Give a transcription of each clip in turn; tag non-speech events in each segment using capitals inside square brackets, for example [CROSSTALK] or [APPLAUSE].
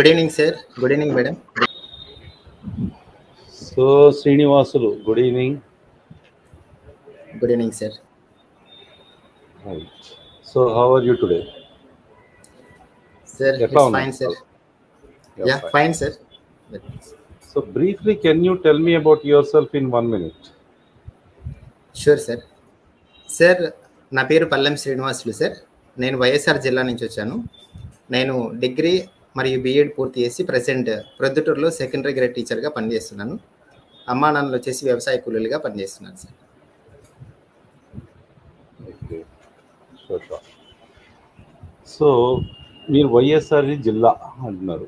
Good evening sir good evening madam so Srinivasulu good evening good evening sir so how are you today sir fine sir yeah fine sir so briefly can you tell me about your self in one minute sure sir sir నా పేరు పల్లెం Srinivasulu sir నేను వైఎస్ఆర్ జిల్లా నుంచి వచ్చాను. నేను degree మరియు BEd పూర్తి చేసి ప్రజెంట్ ప్రొద్దుటూరులో సెకండరీ గ్రేడ్ టీచర్గా పనిచేస్తున్నాను. అమ్మా నాన్నలు వచ్చేసి వ్యవసాయ కూలీలుగా పనిచేస్తున్నాను సార్ సో మీరు వైఎస్ఆర్ జిల్లా అంటున్నారు.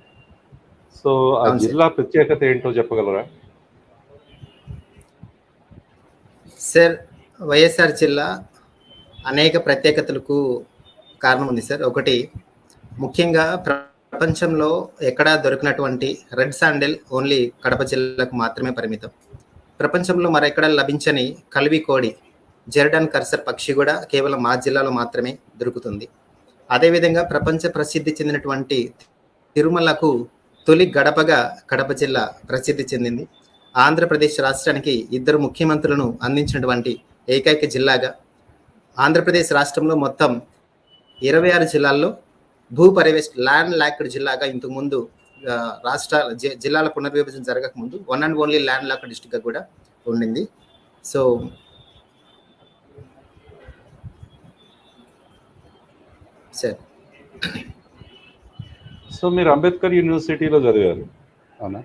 సో ఆ. జిల్లా ప్రత్యేకత ఏంటో చెప్పగలరా? సార్ వైఎస్ఆర్ జిల్లా అనేక ప్రత్యేకతలకు కారణం ఉంది సార్. ఒకటి ముఖ్యంగా ప్రపంచంలో ఎక్కడా దొరికినటువంటి రెడ్ శాండిల్ ఓన్లీ కడప జిల్లాకు మాత్రమే పరిమితం. ప్రపంచంలో మరెక్కడ లభించని కల్వి కోడి జెర్డన్ కర్సర్ పక్షి కూడా కేవలం మా జిల్లాలో మాత్రమే దొరుకుతుంది. అదేవిధంగా ప్రపంచ ప్రసిద్ధి చెందినటువంటి తిరుమలకు తొలి గడపగా కడప జిల్లా ప్రసిద్ధి చెందింది. ఆంధ్రప్రదేశ్ రాష్ట్రానికి ఇద్దరు ముఖ్యమంత్రులను అందించినటువంటి ఏకైక జిల్లాగా ఆంధ్రప్రదేశ్ రాష్ట్రంలో మొత్తం ఇరవై ఆరు జిల్లాల్లో భూ పరివేష్ ల్యాండ్ లాక్డ్ జిల్లాగా ఇంతకు ముందు ఆ, రాష్ట్ర జిల్లాల పునర్విభజన జరగక ముందు one and only land locked డిస్టిక్గా కూడా ఉండింది. So sir. సో మీరు అంబేద్కర్ యూనివర్సిటీలో చదివారు అవునా?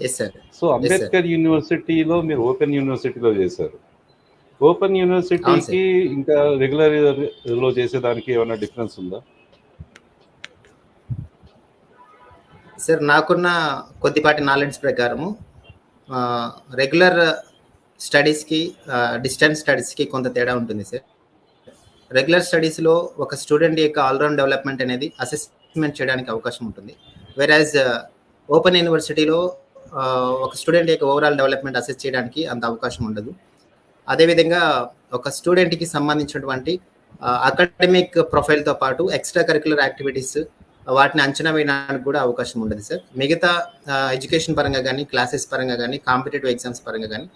ఎస్ సార్ సో అంబేద్కర్ యూనివర్సిటీలో మీరు ఓపెన్ యూనివర్సిటీలో చేశారు. ఓపెన్ యూనివర్సిటీకి ఇంకా రెగ్యులర్లో చేసేదానికి ఏమైనా డిఫరెన్స్ ఉందా? సార్ నాకున్న కొద్దిపాటి నాలెడ్జ్ ప్రకారము రెగ్యులర్ స్టడీస్కి డిస్టెన్స్ స్టడీస్కి కొంత తేడా ఉంటుంది సార్. రెగ్యులర్ స్టడీస్లో ఒక స్టూడెంట్ యొక్క ఆల్రౌండ్ డెవలప్మెంట్ అనేది అసెస్మెంట్ చేయడానికి అవకాశం ఉంటుంది. వెరాజ్ ఓపెన్ యూనివర్సిటీలో ఒక స్టూడెంట్ యొక్క ఓవరాల్ డెవలప్మెంట్ అసెస్ చేయడానికి అంత అవకాశం ఉండదు. అదేవిధంగా ఒక స్టూడెంట్కి సంబంధించినటువంటి అకాడమిక్ ప్రొఫైల్తో పాటు ఎక్స్ట్రా కరికులర్ యాక్టివిటీస్ వాటిని అంచనా వేయడానికి కూడా అవకాశం ఉండదు సార్. మిగతా ఎడ్యుకేషన్ పరంగా కానీ క్లాసెస్ పరంగా కానీ కాంపిటేటివ్ ఎగ్జామ్స్ పరంగా కానీ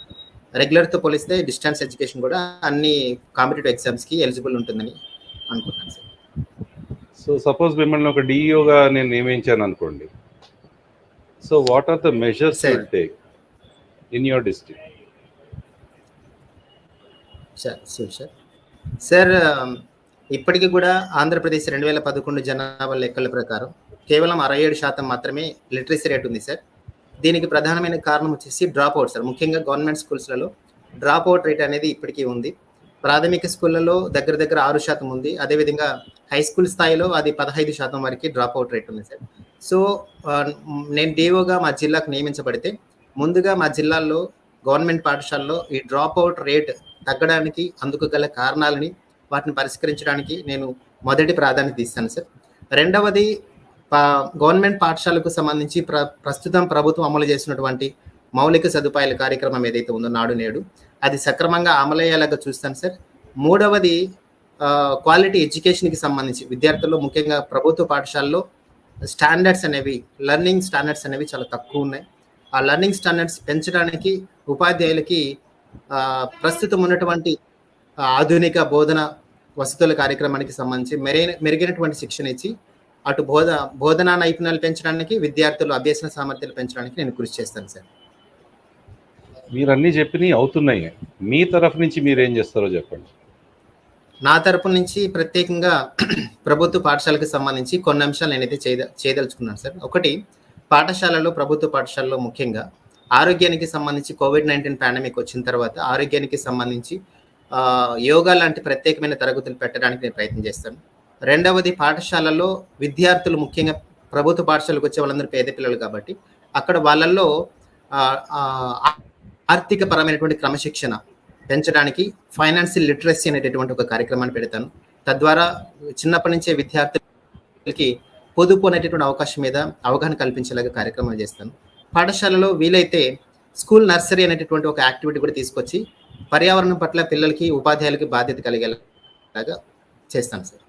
రెగ్యులర్తో పోలిస్తే డిస్టెన్స్ ఎడ్యుకేషన్ కూడా అన్ని కాంపిటేటివ్ ఎగ్జామ్స్కి ఎలిజిబుల్ ఉంటుందని అనుకుంటున్నాను సార్. సో సపోజ్ మిమ్మల్ని ఒక డిఈఓగా నేను నియమించాను అనుకోండి. So what are the measures take in your district sir sir sir sir ఇప్పటికీ కూడా ఆంధ్రప్రదేశ్ రెండు వేల పదకొండు జనాభా లెక్కల ప్రకారం కేవలం అరవై ఏడు శాతం మాత్రమే లిటరసీ రేట్ ఉంది సార్. దీనికి ప్రధానమైన కారణం వచ్చేసి డ్రాప్ అవుట్ సార్. ముఖ్యంగా గవర్నమెంట్ స్కూల్స్లలో డ్రాప్ అవుట్ రేట్ అనేది ఇప్పటికీ ఉంది. ప్రాథమిక స్కూళ్ళలో దగ్గర దగ్గర ఆరు శాతం ఉంది. అదేవిధంగా హై స్కూల్ స్థాయిలో అది పదహైదు శాతం వరకు డ్రాప్ అవుట్ రేట్ ఉంది సార్. సో నేను డిఓగా మా జిల్లాకు నియమించబడితే ముందుగా మా జిల్లాల్లో గవర్నమెంట్ పాఠశాలలో ఈ డ్రాప్ అవుట్ రేట్ తగ్గడానికి అందుకు గల కారణాలని వాటిని పరిష్కరించడానికి నేను మొదటి ప్రాధాన్యత ఇస్తాను సార్. రెండవది పా- గవర్నమెంట్ పాఠశాలకు సంబంధించి ప్ర ప్రస్తుతం ప్రభుత్వం అమలు చేసినటువంటి మౌలిక సదుపాయాల కార్యక్రమం ఏదైతే ఉందో నాడు నేడు అది సక్రమంగా అమలయ్యేలాగా చూస్తాను సార్. మూడవది క్వాలిటీ ఎడ్యుకేషన్కి సంబంధించి విద్యార్థుల్లో ముఖ్యంగా ప్రభుత్వ పాఠశాలలో స్టాండర్డ్స్ అనేవి లెర్నింగ్ స్టాండర్డ్స్ అనేవి చాలా తక్కువ ఉన్నాయి. ఆ లెర్నింగ్ స్టాండర్డ్స్ పెంచడానికి ఉపాధ్యాయులకి ప్రస్తుతం ఉన్నటువంటి ఆధునిక బోధన వసతుల కార్యక్రమానికి సంబంధించి మెరైన మెరుగైనటువంటి శిక్షణ ఇచ్చి అటు బోధ బోధనా నైపుణ్యాలు పెంచడానికి విద్యార్థులు అభ్యసన సామర్థ్యాలు పెంచడానికి నేను కృషి చేస్తాను సార్. మీరు అన్ని చెప్పినవి అవుతున్నాయి. మీ తరఫు నుంచి మీరు ఏం చేస్తారో చెప్పండి. నా తరపు నుంచి ప్రత్యేకంగా [CLEARS THROAT] ప్రభుత్వ పాఠశాలకు సంబంధించి కొన్ని అంశాలు నేనైతే చేయద చేయదలుచుకున్నాను సార్. ఒకటి పాఠశాలలో ప్రభుత్వ పాఠశాలలో ముఖ్యంగా ఆరోగ్యానికి సంబంధించి కోవిడ్ నైన్టీన్ పాండమిక్ వచ్చిన తర్వాత ఆరోగ్యానికి సంబంధించి యోగా లాంటి ప్రత్యేకమైన తరగతులు పెట్టడానికి నేను ప్రయత్నం చేస్తాను. రెండవది పాఠశాలలో విద్యార్థులు ముఖ్యంగా ప్రభుత్వ పాఠశాలకు వచ్చే వాళ్ళందరూ పేద పిల్లలు కాబట్టి అక్కడ వాళ్ళల్లో ఆర్థిక పరమైనటువంటి క్రమశిక్షణ పెంచడానికి ఫైనాన్షియల్ లిటరసీ అనేటటువంటి ఒక కార్యక్రమాన్ని పెడతాను. తద్వారా చిన్నప్పటి నుంచే విద్యార్థులకి పొదుపు అనేటటువంటి అవకాశం మీద అవగాహన కల్పించేలాగా కార్యక్రమాలు చేస్తాను. పాఠశాలలో వీలైతే స్కూల్ నర్సరీ అనేటటువంటి ఒక యాక్టివిటీ కూడా తీసుకొచ్చి పర్యావరణం పట్ల పిల్లలకి ఉపాధ్యాయులకి బాధ్యత కలిగేలాగా చేస్తాను సార్.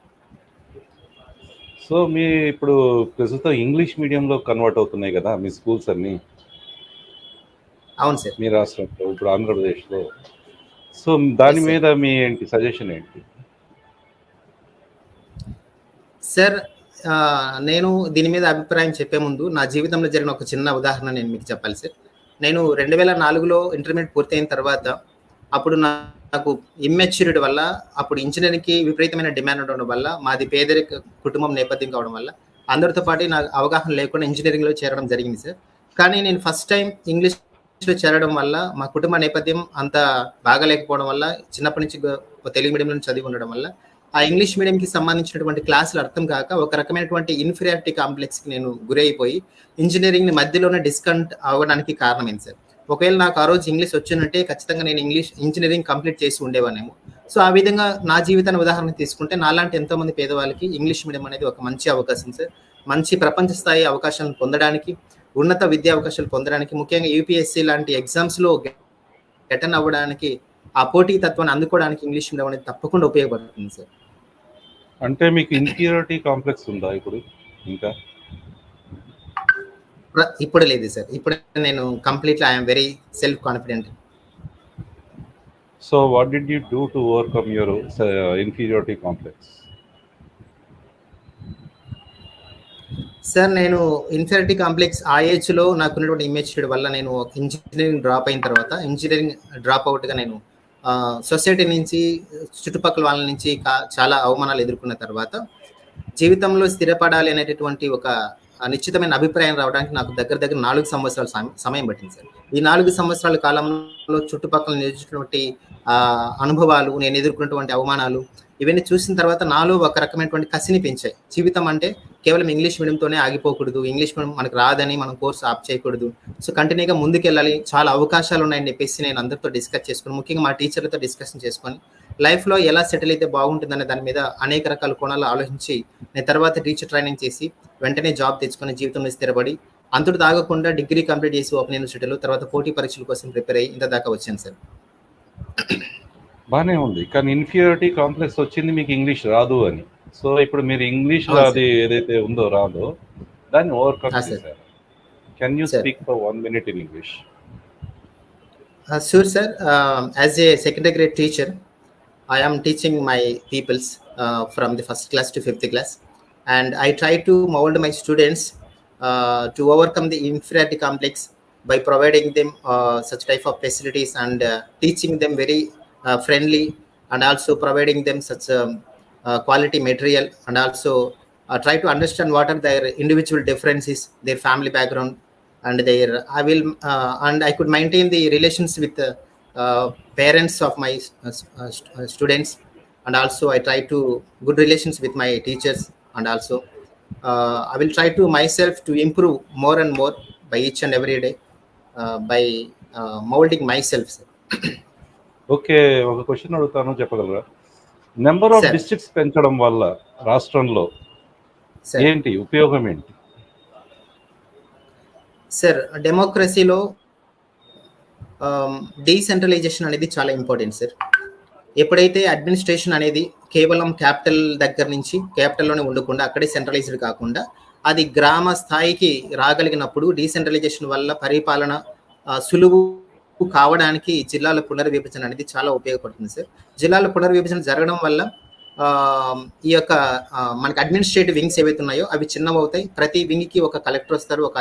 సో మీ ఇప్పుడు ప్రస్తుతం ఇంగ్లీష్ మీడియంలో కన్వర్ట్ అవుతున్నాయి కదా మీ స్కూల్స్ అన్నీ? అవును సార్. మీ రాష్ట్రంలో ఇప్పుడు ఆంధ్రప్రదేశ్లో. సో దాని. మీద మీ ఏంటి సజెషన్ ఏంటి? సార్ నేను దీని మీద అభిప్రాయం చెప్పే ముందు నా జీవితంలో జరిగిన ఒక చిన్న ఉదాహరణ నేను మీకు చెప్పాలి సార్. నేను రెండు వేల నాలుగులో ఇంటర్మీడియట్ పూర్తయిన తర్వాత అప్పుడు నాకు ఇమ్మెచ్యూరిటీ వల్ల అప్పుడు ఇంజనీరింగ్కి విపరీతమైన డిమాండ్ ఉండడం వల్ల మాది పేదరిక కుటుంబం నేపథ్యం కావడం వల్ల అందరితో పాటు నాకు అవగాహన లేకుండా ఇంజనీరింగ్లో చేరడం జరిగింది సార్. కానీ నేను ఫస్ట్ టైం ఇంగ్లీష్లో చేరడం వల్ల మా కుటుంబ నేపథ్యం అంత బాగాలేకపోవడం వల్ల చిన్నప్పటి నుంచి తెలుగు మీడియంలో చదివి ఉండడం వల్ల ఆ ఇంగ్లీష్ మీడియంకి సంబంధించినటువంటి క్లాసులు అర్థం కాక ఒక రకమైనటువంటి ఇన్ఫీరియారిటీ కాంప్లెక్స్కి నేను గురైపోయి ఇంజనీరింగ్ మధ్యలోనే డిస్కౌంట్ అవ్వడానికి కారణమైంది సార్. ఒకవేళ నాకు ఆ రోజు ఇంగ్లీష్ వచ్చిందంటే ఖచ్చితంగా నేను ఇంగ్లీష్ ఇంజనీరింగ్ కంప్లీట్ చేసి ఉండేవానేమో. సో ఆ విధంగా నా జీవితాన్ని ఉదాహరణ తీసుకుంటే నాలాంటి ఎంతోమంది పేదవాళ్ళకి ఇంగ్లీష్ మీడియం అనేది ఒక మంచి అవకాశం సార్. మంచి ప్రపంచ స్థాయి అవకాశాలను పొందడానికి ఉన్నత విద్యా అవకాశాలు పొందడానికి ముఖ్యంగా యూపీఎస్సీ లాంటి ఎగ్జామ్స్లో గెటన్ అవ్వడానికి ఆ పోటీ తత్వాన్ని అందుకోవడానికి ఇంగ్లీష్ మీడియం అనేది తప్పకుండా ఉపయోగపడుతుంది సార్. అంటే మీకు ఇన్ఫీరియారిటీ కాంప్లెక్స్ ఉందా ఇప్పుడు? ఇంకా? ఇప్పుడు లేదు సార్. ఇప్పుడు నేను completely I'm very self confident so what did you do to overcome your inferiority complex sir నేను ఇన్ఫెరిటీ కాంప్లెక్స్ ఆ ఏజ్లో నాకు ఉన్నటువంటి ఇమేజ్ వల్ల నేను ఇంజనీరింగ్ డ్రాప్ అయిన తర్వాత ఇంజనీరింగ్ డ్రాప్ అవుట్గా నేను సొసైటీ నుంచి చుట్టుపక్కల వాళ్ళ నుంచి చాలా అవమానాలు ఎదుర్కొన్న తర్వాత జీవితంలో స్థిరపడాలి అనేటటువంటి ఒక నిశ్చితమైన అభిప్రాయం రావడానికి నాకు దగ్గర దగ్గర నాలుగు సంవత్సరాల సమయం పట్టింది సార్. ఈ నాలుగు సంవత్సరాల కాలంలో చుట్టుపక్కల నేర్చుకున్నటువంటి అనుభవాలు నేను ఎదుర్కొన్నటువంటి అవమానాలు ఇవన్నీ చూసిన తర్వాత నాలో ఒక రకమైనటువంటి కసిని పెంచాయి. జీవితం అంటే కేవలం ఇంగ్లీష్ మీడియంతోనే ఆగిపోకూడదు. ఇంగ్లీష్ మీడియం మనకు రాదని మనం కోర్స్ ఆప్ చేయకూడదు. సో కంటిన్యూగా ముందుకెళ్ళాలి. చాలా అవకాశాలు ఉన్నాయని చెప్పేసి నేను అందరితో డిస్కస్ చేసుకుని ముఖ్యంగా మా టీచర్లతో డిస్కషన్ చేసుకొని లైఫ్లో ఎలా సెటిల్ అయితే బాగుంటుందనే దాని మీద అనేక రకాల కోణాలు ఆలోచించి నేను తర్వాత టీచర్ ట్రైనింగ్ చేసి వెంటనే జాబ్ తెచ్చుకొని జీవితంలో స్థిరపడి అంతటి దాగకుండా డిగ్రీ కంప్లీట్ చేసి ఓపెన్ యూనివర్సిటీలో తర్వాత పోటీ పరీక్షల కోసం ప్రిపేర్ అయ్యి ఇంత దాకా వచ్చాను సార్. బాగానే ఉంది కానీ ఇన్ఫీరియారిటీ కాంప్లెక్స్ వచ్చింది మీకు ఇంగ్లీష్ రాదు అని సో ఇప్పుడు మీరు ఇంగ్లీష్ అవును సార్. అది ఏదైతే ఉందో రాదో దాన్ని ఓవర్కమ్ ఆ, సార్. చేశారు can you sir. Speak for one minute in English Uh, sure, sir. Um, as a secondary grade teacher, I am teaching my pupils uh, from the first class to fifth class, and I try to mold my students uh, to overcome the inferiority complex by providing them uh, such type of facilities and uh, teaching them very uh, friendly, and also providing them such um, uh, quality material, and also uh, try to understand what are their individual differences, their family background, and their i will uh, and i could maintain the relations with the uh, parents of my uh, uh, st- uh, students and also i try to good relations with my teachers and also uh, i will try to myself to improve more and more by each and every day uh, by uh, molding myself. [CLEARS THROAT] Okay ఒక question అడుగుతాను చెప్పగలరా? Number of. Districts పెంచడం వల్ల రాష్ట్రంలో ఏంటి ఉపయోగం ఏంటి? Sir డెమోక్రసీలో డీసెంట్రలైజేషన్ అనేది చాలా ఇంపార్టెంట్ సార్ ఎప్పుడైతే అడ్మినిస్ట్రేషన్ అనేది కేవలం క్యాపిటల్ దగ్గర నుంచి క్యాపిటల్లోనే ఉండకుండా అక్కడే సెంట్రలైజ్డ్ కాకుండా అది గ్రామ స్థాయికి రాగలిగినప్పుడు డీసెంట్రలైజేషన్ వల్ల పరిపాలన సులువు కావడానికి జిల్లాల పునర్విభజన అనేది చాలా ఉపయోగపడుతుంది సార్. జిల్లాల పునర్విభజన జరగడం వల్ల ఈ యొక్క మనకి అడ్మినిస్ట్రేటివ్ వింగ్స్ ఏవైతే ఉన్నాయో అవి చిన్నవి అవుతాయి. ప్రతి వింగ్కి ఒక కలెక్టర్ వస్తారు ఒక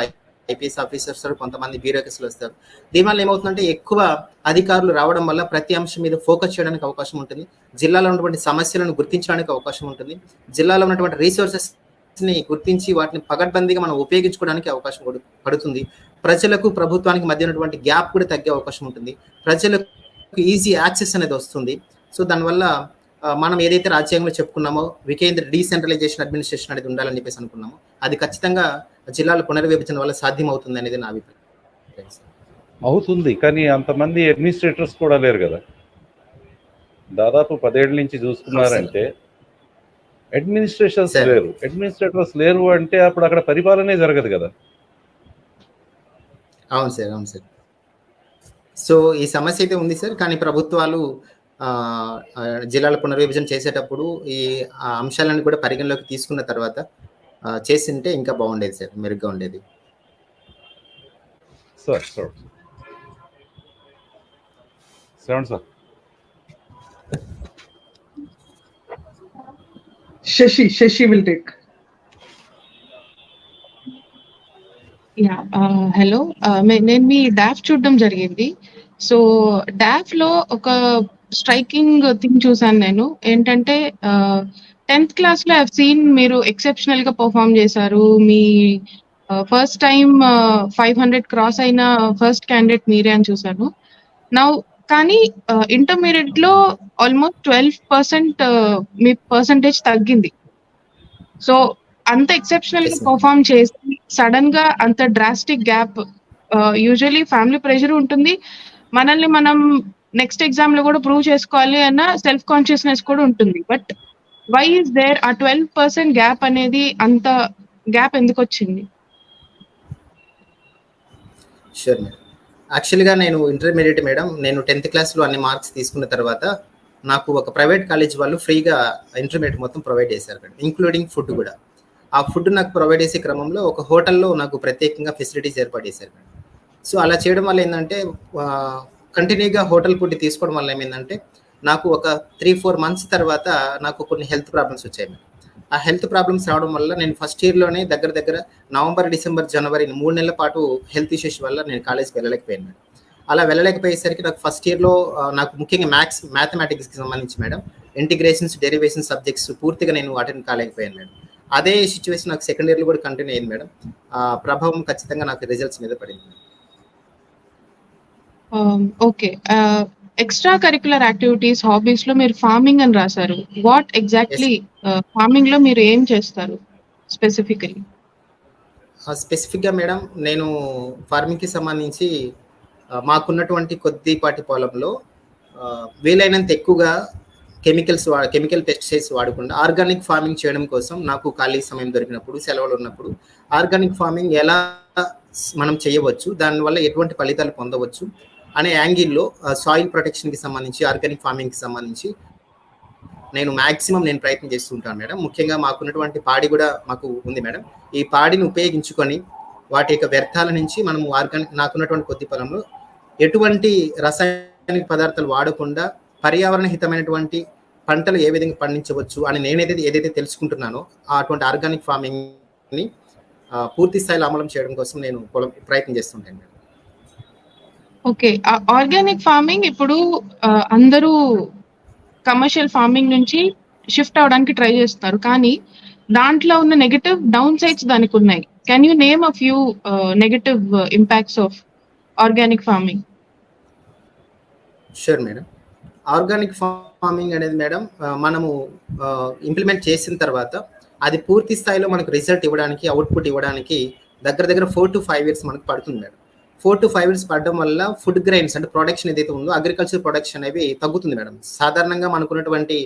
ఐపీఎస్ ఆఫీసర్ వస్తారు కొంతమంది బ్యూరోక్రసీలు వస్తారు. దీనివల్ల ఏమవుతుందంటే ఎక్కువ అధికారులు రావడం వల్ల ప్రతి అంశం మీద ఫోకస్ చేయడానికి అవకాశం ఉంటుంది. జిల్లాలో ఉన్నటువంటి సమస్యలను గుర్తించడానికి అవకాశం ఉంటుంది. జిల్లాలో ఉన్నటువంటి రీసోర్సెస్ని గుర్తించి వాటిని పగడ్బందీగా మనం ఉపయోగించుకోవడానికి అవకాశం పడుతుంది. ప్రజలకు ప్రభుత్వానికి మధ్య ఉన్నటువంటి గ్యాప్ కూడా తగ్గే అవకాశం ఉంటుంది. ప్రజలకు ఈజీ యాక్సెస్ అనేది వస్తుంది. సో దానివల్ల మనం ఏదైతే రాజ్యాంగంలో చెప్పుకున్నామో వికేంద్ర డీసెంట్రలైజేషన్ అడ్మినిస్ట్రేషన్ అనేది ఉండాలని చెప్పేసి అనుకున్నామో అది ఖచ్చితంగా జిల్లాల పునర్విభజన వల్ల సాధ్యం అవుతుంది అనేది నా అభిప్రాయం. అవుతుంది. కానీ అంతమంది అడ్మినిస్ట్రేటర్స్ కూడా లేరు కదా. దాదాపు పదేళ్ళ నుంచి చూసుకున్నారంటే అడ్మినిస్ట్రేషన్స్. లేరు. అడ్మినిస్ట్రేటర్స్ లేరు అంటే అప్పుడు అక్కడ పరిపాలనే జరగదు కదా. అవును సార్ అవును సార్ సో ఈ సమస్య అయితే ఉంది సార్ కానీ ప్రభుత్వాలు జిల్లాల పునర్విభజన చేసేటప్పుడు ఈ ఆ అంశాలను కూడా పరిగణలోకి తీసుకున్న తర్వాత చేసుంటే ఇంకా బాగుండేది సార్. మెరుగ్గా ఉండేది. Sir, sir. Shravan sir. Shashi, Shashi will take. Ah, hello. Ah, మే నేను మీ డాఫ్ చూడడం జరిగింది. సో, డాఫ్‌లో ఒక స్ట్రైకింగ్ థింగ్ చూసాను నేను. ఏంటంటే ఆహ్, 10థ్ క్లాస్‌లో ఐ హావ్ సీన్ మీరు ఎక్సెప్షనల్‌గా పెర్ఫార్మ్ చేశారు. మీ ఫస్ట్ టైమ్ 500 క్రాస్ అయిన ఫస్ట్ క్యాండిడేట్ మీరే అని చూసాను. నౌ కానీ ఆహ్, ఇంటర్మీడియేట్‌లో ఆల్‌మోస్ట్ 12% మీ పర్సెంటేజ్ తగ్గింది. సో, అంత ఎక్సెప్షనల్‌గా యెస్ మ్యామ్. పెర్ఫార్మ్ సడన్గా అంత drastic gap usually usually family pressure ఉంటుంది. మనల్ని మనం నెక్స్ట్ ఎగ్జామ్లో కూడా ప్రూవ్ చేసుకోవాలి అన్న సెల్ఫ్ కాన్షియస్‌నెస్ కూడా ఉంటుంది. బట్ వై ఇస్ దేర్ ఆ 12% గ్యాప్ అనేది అంత గ్యాప్ ఎందుకొచ్చింది? Sure madam. యాక్చువల్‌గా నేను ఇంటర్మీడియట్ మేడం. నేను 10థ్ క్లాస్‌లో అన్ని మార్క్స్ తీసుకున్న తర్వాత నాకు ఒక ప్రైవేట్ కాలేజ్ వాళ్ళు ఫ్రీగా ఇంటర్మీడియట్ మొత్తం ప్రొవైడ్ చేశారు ఇంక్లూడింగ్ ఫుడ్ కూడా. ఆ ఫుడ్ నాకు ప్రొవైడ్ చేసే క్రమంలో ఒక హోటల్‌లో నాకు ప్రత్యేకంగా ఫెసిలిటీస్ ఏర్పాటు చేశారు సో, అలా చేయడం వల్ల ఏంటంటే కంటిన్యూగా హోటల్ ఫుడ్ తీసుకోవడం వల్ల ఏమైందంటే నాకు ఒక 3, 4 మంత్స్ తర్వాత నాకు కొన్ని హెల్త్ ప్రాబ్లమ్స్ వచ్చాయి ఆ హెల్త్ ప్రాబ్లమ్స్ రావడం వల్ల నేను ఫస్ట్ ఇయర్‌లోనే దగ్గర దగ్గర నవంబర్, డిసెంబర్, జనవరి మూడు నెలల పాటు హెల్త్ ఇష్యూస్ వల్ల నేను కాలేజ్‌కి వెళ్ళలేకపోయాను అలా వెళ్ళలేకపోయేసరికి నాకు ఫస్ట్ ఇయర్‌లో నాకు ముఖ్యంగా మ్యాథ్స్ మ్యాథమెటిక్స్‌కి సంబంధించి మేడం ఇంటిగ్రేషన్స్, డెరివేషన్స్ సబ్జెక్ట్స్ పూర్తిగా నేను అటెండ్ కాలేకపోయాను మేడం. అదే సిట్యుయేషన్ నాకు సెకండ్ ఇయర్‌లో కూడా కంటిన్యూ అయింది మేడం. ప్రభావం ఖచ్చితంగా నాకు రిజల్ట్స్ మీద పడింది. ఓకే. ఎక్స్‌ట్రా కరిక్యులర్ యాక్టివిటీస్, హాబీస్‌లో మీరు ఫార్మింగ్ అని రాసారు. వాట్. ఎగ్జాక్ట్‌లీ ఆహ్, ఫార్మింగ్‌లో మీరు ఏం చేస్తారు స్పెసిఫికల్లీ? ఆ! స్పెసిఫిక్‌గా మేడం నేను ఫార్మింగ్‌కి సంబంధించి మాకున్నటువంటి కొద్దిపాటి పొలంలో వీలైనంత ఎక్కువగా కెమికల్స్ వా కెమికల్ పెస్టిసైడ్స్ వాడకుండా ఆర్గానిక్ ఫార్మింగ్ చేయడం కోసం నాకు ఖాళీ సమయం దొరికినప్పుడు, సెలవులు ఉన్నప్పుడు ఆర్గానిక్ ఫార్మింగ్ ఎలా మనం చేయవచ్చు, దానివల్ల ఎటువంటి ఫలితాలు పొందవచ్చు అనే యాంగిల్‌లో సాయిల్ ప్రొటెక్షన్‌కి సంబంధించి, ఆర్గానిక్ ఫార్మింగ్‌కి సంబంధించి నేను మాక్సిమం నేను ప్రయత్నం చేస్తుంటాను మేడం. ముఖ్యంగా మాకున్నటువంటి పాడి కూడా మాకు ఉంది మేడం. ఈ పాడిని ఉపయోగించుకొని వాటి యొక్క వ్యర్థాల నుంచి మనం ఆర్గానిక్ నాకున్నటువంటి కొద్ది పొలంలో ఎటువంటి రసాయనిక పదార్థాలు వాడకుండా పర్యావరణ హితమైనటువంటి పంటలు ఏ విధంగా పండించవచ్చు అని నేనేదైతే ఏదైతే తెలుసుకుంటున్నానో అటువంటి ఆర్గానిక్ ఫార్మింగ్‌ని పూర్తి స్థాయిలో అమలు చేయడం కోసం నేను ప్రయత్నం చేస్తుంటాను. ఓకే. ఆర్గానిక్ ఫార్మింగ్ ఇప్పుడు అందరూ కమర్షియల్ ఫార్మింగ్ నుంచి షిఫ్ట్ అవ్వడానికి ట్రై చేస్తున్నారు. కానీ దాంట్లో ఉన్న negative down sides దానికున్నాయి. Can you name a few negative impacts of organic farming? Sure madam. Organic farming అనేది మేడం మనము ఇంప్లిమెంట్ చేసిన తర్వాత అది పూర్తి స్థాయిలో మనకు రిజల్ట్ ఇవ్వడానికి, అవుట్‌పుట్ ఇవ్వడానికి దగ్గర దగ్గర 4-5 ఇయర్స్ మనకు పడుతుంది మేడం. 4-5 ఇయర్స్ పడడం వల్ల ఫుడ్ గ్రెయిన్స్ అంటే ప్రొడక్షన్ ఏదైతే ఉందో అగ్రికల్చర్ ప్రొడక్షన్ అనేవి తగ్గుతుంది మేడం. సాధారణంగా మనకున్నటువంటి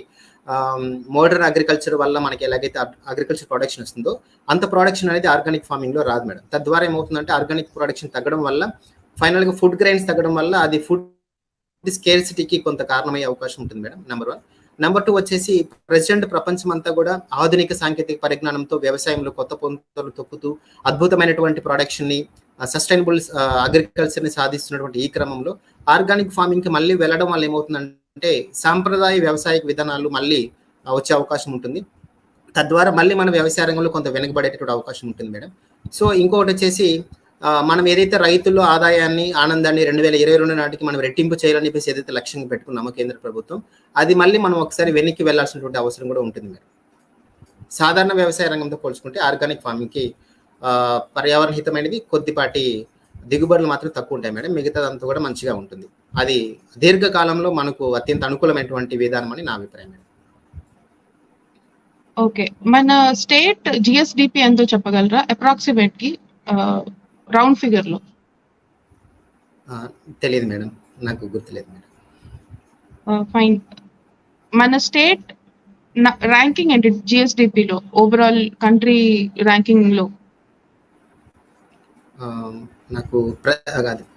ఆహ్, మోడర్న్ అగ్రికల్చర్ వల్ల మనకి ఎలాగైతే అగ్రికల్చర్ ప్రొడక్షన్ వస్తుందో అంత ప్రొడక్షన్ అనేది ఆర్గానిక్ ఫార్మింగ్‌లో రాదు మేడం. తద్వారా ఏమవుతుందంటే ఆర్గానిక్ ప్రొడక్షన్ తగ్గడం వల్ల ఫైనల్‌గా ఫుడ్ గ్రెయిన్స్ తగ్గడం వల్ల అది ఫుడ్ స్కేర్సిటీకి కొంత కారణమయ్యే అవకాశం ఉంటుంది madam. Number one number two వచ్చేసి ప్రెసిడెంట్ ప్రపంచం అంతా కూడా ఆధునిక సాంకేతిక పరిజ్ఞానంతో వ్యవసాయంలో కొత్త పొంతలు తొక్కుతూ అద్భుతమైనటువంటి ప్రొడక్షన్‌ని సస్టైనబుల్ అగ్రికల్చర్‌ని సాధిస్తున్నటువంటి ఈ క్రమంలో ఆర్గానిక్ ఫార్మింగ్‌కి మళ్ళీ వెళ్ళడం వల్ల ఏమవుతుందంటే సాంప్రదాయ వ్యవసాయ విధానాలు మళ్ళీ వచ్చే అవకాశం ఉంటుంది. తద్వారా మళ్ళీ మన వ్యవసాయ రంగంలో కొంత వెనకబడేటటువంటి అవకాశం ఉంటుంది మేడం. సో, ఇంకొకటి వచ్చేసి మనం ఏదైతే రైతుల్లో ఆదాయాన్ని, ఆనందాన్ని 2022 నాటికి మనం రెట్టింపు చేయాలని చెప్పేసి ఏదైతే లక్ష్యంగా పెట్టుకున్నామో కేంద్ర ప్రభుత్వం, అది మళ్ళీ మనం ఒకసారి వెనక్కి వెళ్ళాల్సినటువంటి అవసరం కూడా ఉంటుంది మేడం. సాధారణ వ్యవసాయ రంగంతో పోల్చుకుంటే ఆర్గానిక్ ఫార్మింగ్‌కి ఆహ్, పర్యావరణ కొద్దిపాటి దిగుబడులు మాత్రం తక్కువ ఉంటాయి మేడం. మిగతాదంతా కూడా మంచిగా ఉంటుంది. అది దీర్ఘకాలంలో మనకు అత్యంత అనుకూలమైనటువంటి విధానం అని నా అభిప్రాయం మేడం. ఓకే. మన స్టేట్ జిఎస్డిపి ఎంతో చెప్పగలరా? అప్రాక్సిమేట్కి రౌండ్ ఫిగర్‌లో. ఆ! తెలీదు మేడం. నాకు గుర్తులేదు మేడం. ఫైన్. మన స్టేట్ ర్యాంకింగ్ ఏంటి జీఎస్‌డీపీలో ఓవరాల్ కంట్రీ ర్యాంకింగ్‌లో? ఆహ్, నాకు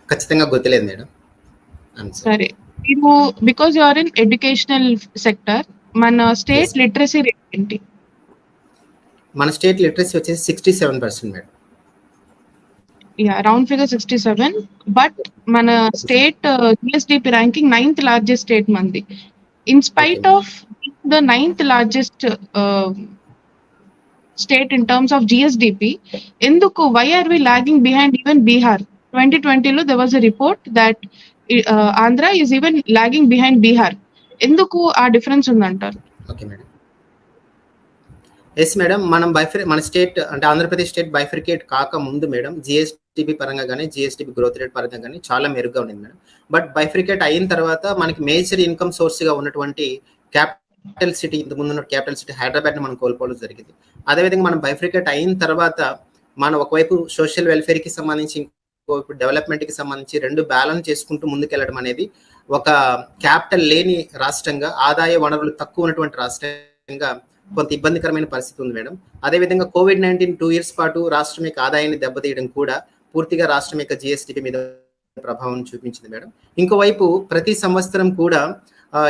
ఖచ్చితంగా గుర్తులేదు మేడం. సారీ. మీరు because you are in educational sector మన స్టేట్. లిటరసీ రేట్ ఏంటి? మన స్టేట్ లిటరసీ వచ్చేసి sixty seven percent madam yeah round figure sixty seven but మన state GSDP ranking ninth largest state మంది. In spite. Of the ninth largest state in terms of GSDP ఎందుకు why are we lagging behind even Bihar twenty ట్వంటీలో there was a report that Andhra is even lagging behind Bihar ఎందుకు ఆ difference ఉందంటారు? Okay madam yes madam మనం బైఫర్ మన state అంటే Andhra Pradesh state బైఫరికేట్ కాక ముందు మేడం జిఎస్టిపి పరంగా కానీ జిఎస్టిపి గ్రోత్ రేట్ పరంగా కానీ చాలా మెరుగ్గా ఉంది మేడం. బట్ బైఫ్రికేట్ అయిన తర్వాత మనకి మేజర్ ఇన్కమ్ సోర్స్గా ఉన్నటువంటి క్యాపిటల్ సిటీ ఇంతకు ముందు ఉన్న క్యాపిటల్ సిటీ హైదరాబాద్ని మనం కోల్పోవడం జరిగింది. అదేవిధంగా మనం బైఫ్రికేట్ అయిన తర్వాత మనం ఒకవైపు సోషల్ వెల్ఫేర్కి సంబంధించి ఇంకోవైపు డెవలప్మెంట్కి సంబంధించి రెండు బ్యాలెన్స్ చేసుకుంటూ ముందుకెళ్ళడం అనేది ఒక క్యాపిటల్ లేని రాష్ట్రంగా ఆదాయ వనరులు తక్కువ ఉన్నటువంటి రాష్ట్రంగా కొంత ఇబ్బందికరమైన పరిస్థితి ఉంది మేడం. అదేవిధంగా కోవిడ్ నైన్టీన్ టూ ఇయర్స్ పాటు రాష్ట్రం యొక్క ఆదాయాన్ని దెబ్బతీయడం కూడా పూర్తిగా రాష్ట్రం యొక్క జిఎస్టిపి మీద ప్రభావం చూపించింది మేడం. ఇంకోవైపు ప్రతి సంవత్సరం కూడా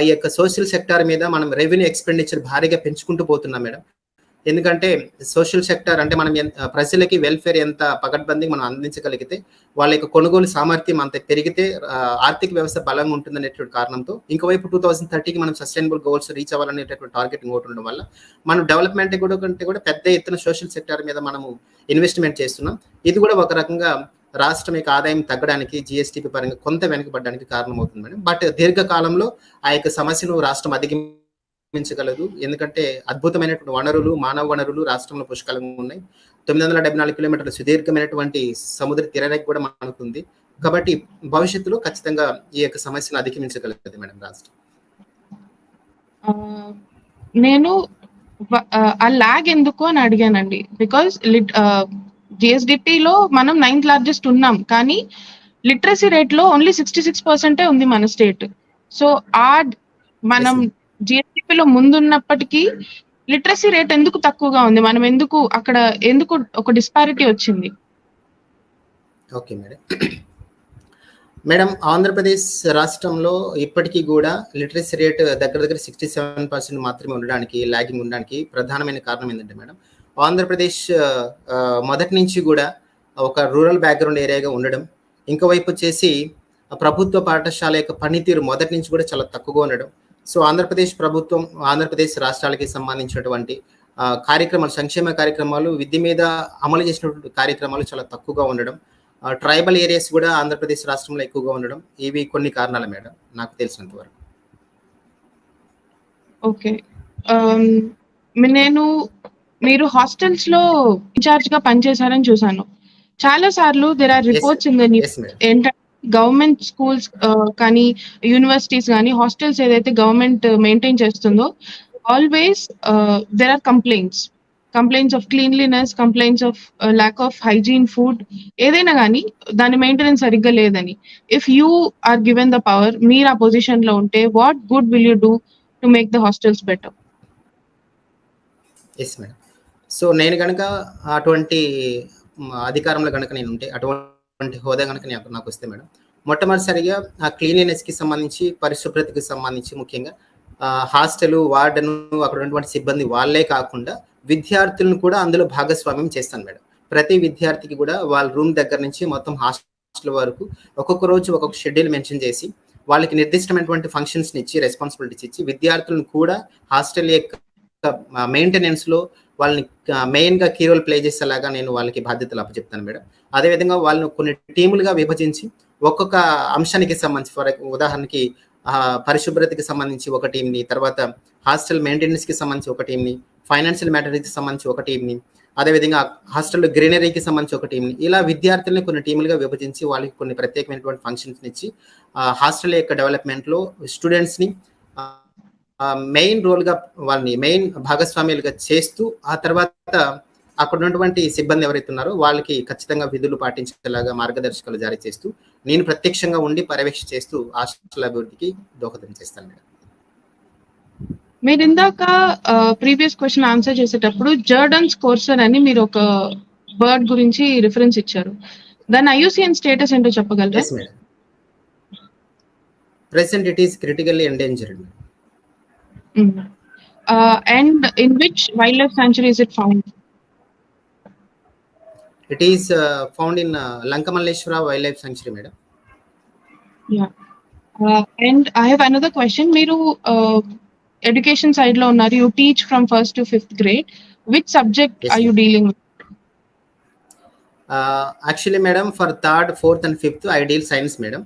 ఈ యొక్క సోషల్ సెక్టార్ మీద మనం రెవెన్యూ ఎక్స్పెండిచర్ భారీగా పెంచుకుంటూ పోతున్నాం మేడం. ఎందుకంటే సోషల్ సెక్టార్ అంటే మనం ఎంత- ప్రజలకి వెల్ఫేర్ ఎంత పగడ్బందీ మనం అందించగలిగితే వాళ్ళ యొక్క కొనుగోలు సామర్థ్యం అంత పెరిగితే ఆర్థిక వ్యవస్థ బలంగా ఉంటుందనేటువంటి కారణంతో ఇంకోవైపు టూ థౌసండ్ థర్టీకి మనం సస్టైనబుల్ గోల్స్ రీచ్ అవ్వాలనేటటువంటి టార్గెట్ ఇంకోటి ఉండడం వల్ల మనం డెవలప్మెంట్ కూడా కంటే కూడా పెద్ద ఎత్తున సోషల్ సెక్టార్ మీద మనము ఇన్వెస్ట్మెంట్ చేస్తున్నాం. ఇది కూడా ఒక రకంగా రాష్ట్రం యొక్క ఆదాయం తగ్గడానికి జిఎస్టీపీ పరంగా కొంత వెనుకబడడానికి కారణమవుతుంది మేడం. బట్ దీర్ఘకాలంలో ఆ యొక్క సమస్యను రాష్ట్రం అధిగమించగలదు. ఎందుకంటే అద్భుతమైనటువంటి వనరులు మానవ వనరులు రాష్ట్రంలో పుష్కలంగా ఉన్నాయి. తొమ్మిది వందల డెబ్బై నాలుగు కిలోమీటర్ల సుదీర్ఘమైనటువంటి సముద్ర తీరానికి కూడా మనకుంది. కాబట్టి భవిష్యత్తులో ఖచ్చితంగా ఈ యొక్క సమస్యను అధిగమించగలుగుతుంది మేడం రాష్ట్రం. నేను ఆ, లాగ్ ఎందుకు అని అడిగానండి. బికాస్ లిట్ జిఎస్డిపిలో మనం నైన్త్ లార్జెస్ట్ ఉన్నాం. కానీ లిటరసీ రేట్లో ఓన్లీ సిక్స్టీ సిక్స్ పర్సెంటే ఉంది మన స్టేట్ సో ఆ మనం జిఎస్డిపిలో ముందున్నప్పటికీ లిటరసీ రేట్ ఎందుకు తక్కువగా ఉంది? మనం ఎందుకు అక్కడ ఎందుకు ఒక డిస్పారిటీ వచ్చింది? ఓకే మేడం మేడం ఆంధ్రప్రదేశ్ రాష్ట్రంలో ఇప్పటికీ కూడా లిటరసీ రేట్ దగ్గర దగ్గర సిక్స్టీ సెవెన్ పర్సెంట్ మాత్రమే ఉండడానికి లాగింగ్ ఉండడానికి ప్రధానమైన కారణం ఏంటంటే మేడం ఆంధ్రప్రదేశ్ మొదటి నుంచి కూడా ఒక రూరల్ బ్యాక్గ్రౌండ్ ఏరియాగా ఉండడం ఇంకోవైపు వచ్చేసి ప్రభుత్వ పాఠశాల యొక్క పనితీరు మొదటి నుంచి కూడా చాలా తక్కువగా ఉండడం. సో ఆంధ్రప్రదేశ్ ప్రభుత్వం ఆంధ్రప్రదేశ్ రాష్ట్రాలకి సంబంధించినటువంటి కార్యక్రమాలు సంక్షేమ కార్యక్రమాలు విద్య మీద అమలు చేసినటువంటి కార్యక్రమాలు చాలా తక్కువగా ఉండడం ట్రైబల్ ఏరియాస్ కూడా ఆంధ్రప్రదేశ్ రాష్ట్రంలో ఎక్కువగా ఉండడం ఇవి కొన్ని కారణాలు మేడం నాకు తెలిసినంత వరకు. ఓకే. నేను మీరు హాస్టల్స్లో ఇన్ఛార్జ్గా పనిచేశారని చూసాను చాలా సార్లు దేర్ ఆర్ రిపోర్ట్స్ ఇన్ ఏంటంటే గవర్నమెంట్ స్కూల్స్ కానీ యూనివర్సిటీస్ కానీ హాస్టల్స్ ఏదైతే గవర్నమెంట్ మెయింటైన్ చేస్తుందో always there are complaints complaints of cleanliness complaints of lack of hygiene food ఏదైనా కానీ దాని మెయింటెనెన్స్ సరిగ్గా లేదని. If you are given the power మీరు ఆ పొజిషన్లో ఉంటే what good will you do to make the hostels better yes madam so నేను కనుక అటువంటి అధికారంలో కనుక నేను ఉంటే అటువంటి హోదా కనుక నాకు నాకు వస్తే మేడం మొట్టమొదటిసారిగా ఆ క్లీన్లీనెస్కి సంబంధించి పరిశుభ్రతకి సంబంధించి ముఖ్యంగా హాస్టల్ వార్డెన్ అక్కడ ఉన్నటువంటి సిబ్బంది వాళ్ళే కాకుండా విద్యార్థులను కూడా అందులో భాగస్వామ్యం చేస్తాను మేడం. ప్రతి విద్యార్థికి కూడా వాళ్ళ రూమ్ దగ్గర నుంచి మొత్తం హాస్టల్ వరకు ఒక్కొక్క రోజు ఒక్కొక్క షెడ్యూల్ మెన్షన్ చేసి వాళ్ళకి నిర్దిష్టమైనటువంటి ఫంక్షన్స్ని ఇచ్చి రెస్పాన్సిబిలిటీస్ ఇచ్చి విద్యార్థులను కూడా హాస్టల్ యొక్క మెయింటెనెన్స్లో వాళ్ళని మెయిన్గా కీ రోల్ ప్లే చేసేలాగా నేను వాళ్ళకి బాధ్యతలు అప్పచెప్తాను మేడం. అదేవిధంగా వాళ్ళని కొన్ని టీములుగా విభజించి ఒక్కొక్క అంశానికి సంబంధించి ఫర్ ఉదాహరణకి పరిశుభ్రతకి సంబంధించి ఒక టీంని తర్వాత హాస్టల్ మెయింటెనెన్స్కి సంబంధించి ఒక టీంని ఫైనాన్షియల్ మ్యాటర్కి సంబంధించి ఒక టీంని అదేవిధంగా హాస్టల్ గ్రీనరీకి సంబంధించి ఒక టీంని ఇలా విద్యార్థుల్ని కొన్ని టీములుగా విభజించి వాళ్ళకి కొన్ని ప్రత్యేకమైనటువంటి ఫంక్షన్స్ ఇచ్చి హాస్టల్ యొక్క డెవలప్మెంట్లో స్టూడెంట్స్ని మెయిన్ రోల్గా వాళ్ళని మెయిన్ భాగస్వామ్యాలుగా చేస్తూ ఆ తర్వాత అక్కడ ఉన్నటువంటి సిబ్బంది ఎవరైతే ఉన్నారో వాళ్ళకి ఖచ్చితంగా విధులు పాటించేలాగా మార్గదర్శకాలు జారీ చేస్తూ నేను ప్రత్యక్షంగా ఉండి పర్యవేక్ష చేస్తూ హాస్టల్ అభివృద్ధికి దోహదం చేస్తాను మేడం. మీరు ఇందాక ప్రీవియస్ క్వశ్చన్ ఆన్సర్ చేసేటప్పుడు జర్డన్ స్కోర్సర్ అని మీరు ఒక బర్డ్ గురించి రిఫరెన్స్ ఇచ్చారు. దాని ఐయుసిఎన్ స్టేటస్ ఏంటో చెప్పగలరా? Present it is critically endangered and in which wild life sanctuary is it found? It is found in Lankamalleswara wild life sanctuary madam and I have another question మీరు education సైడ్లో ఉన్నారు you teach from first to fifth grade which subject are you dealing actually madam for third fourth and fifth I deal science madam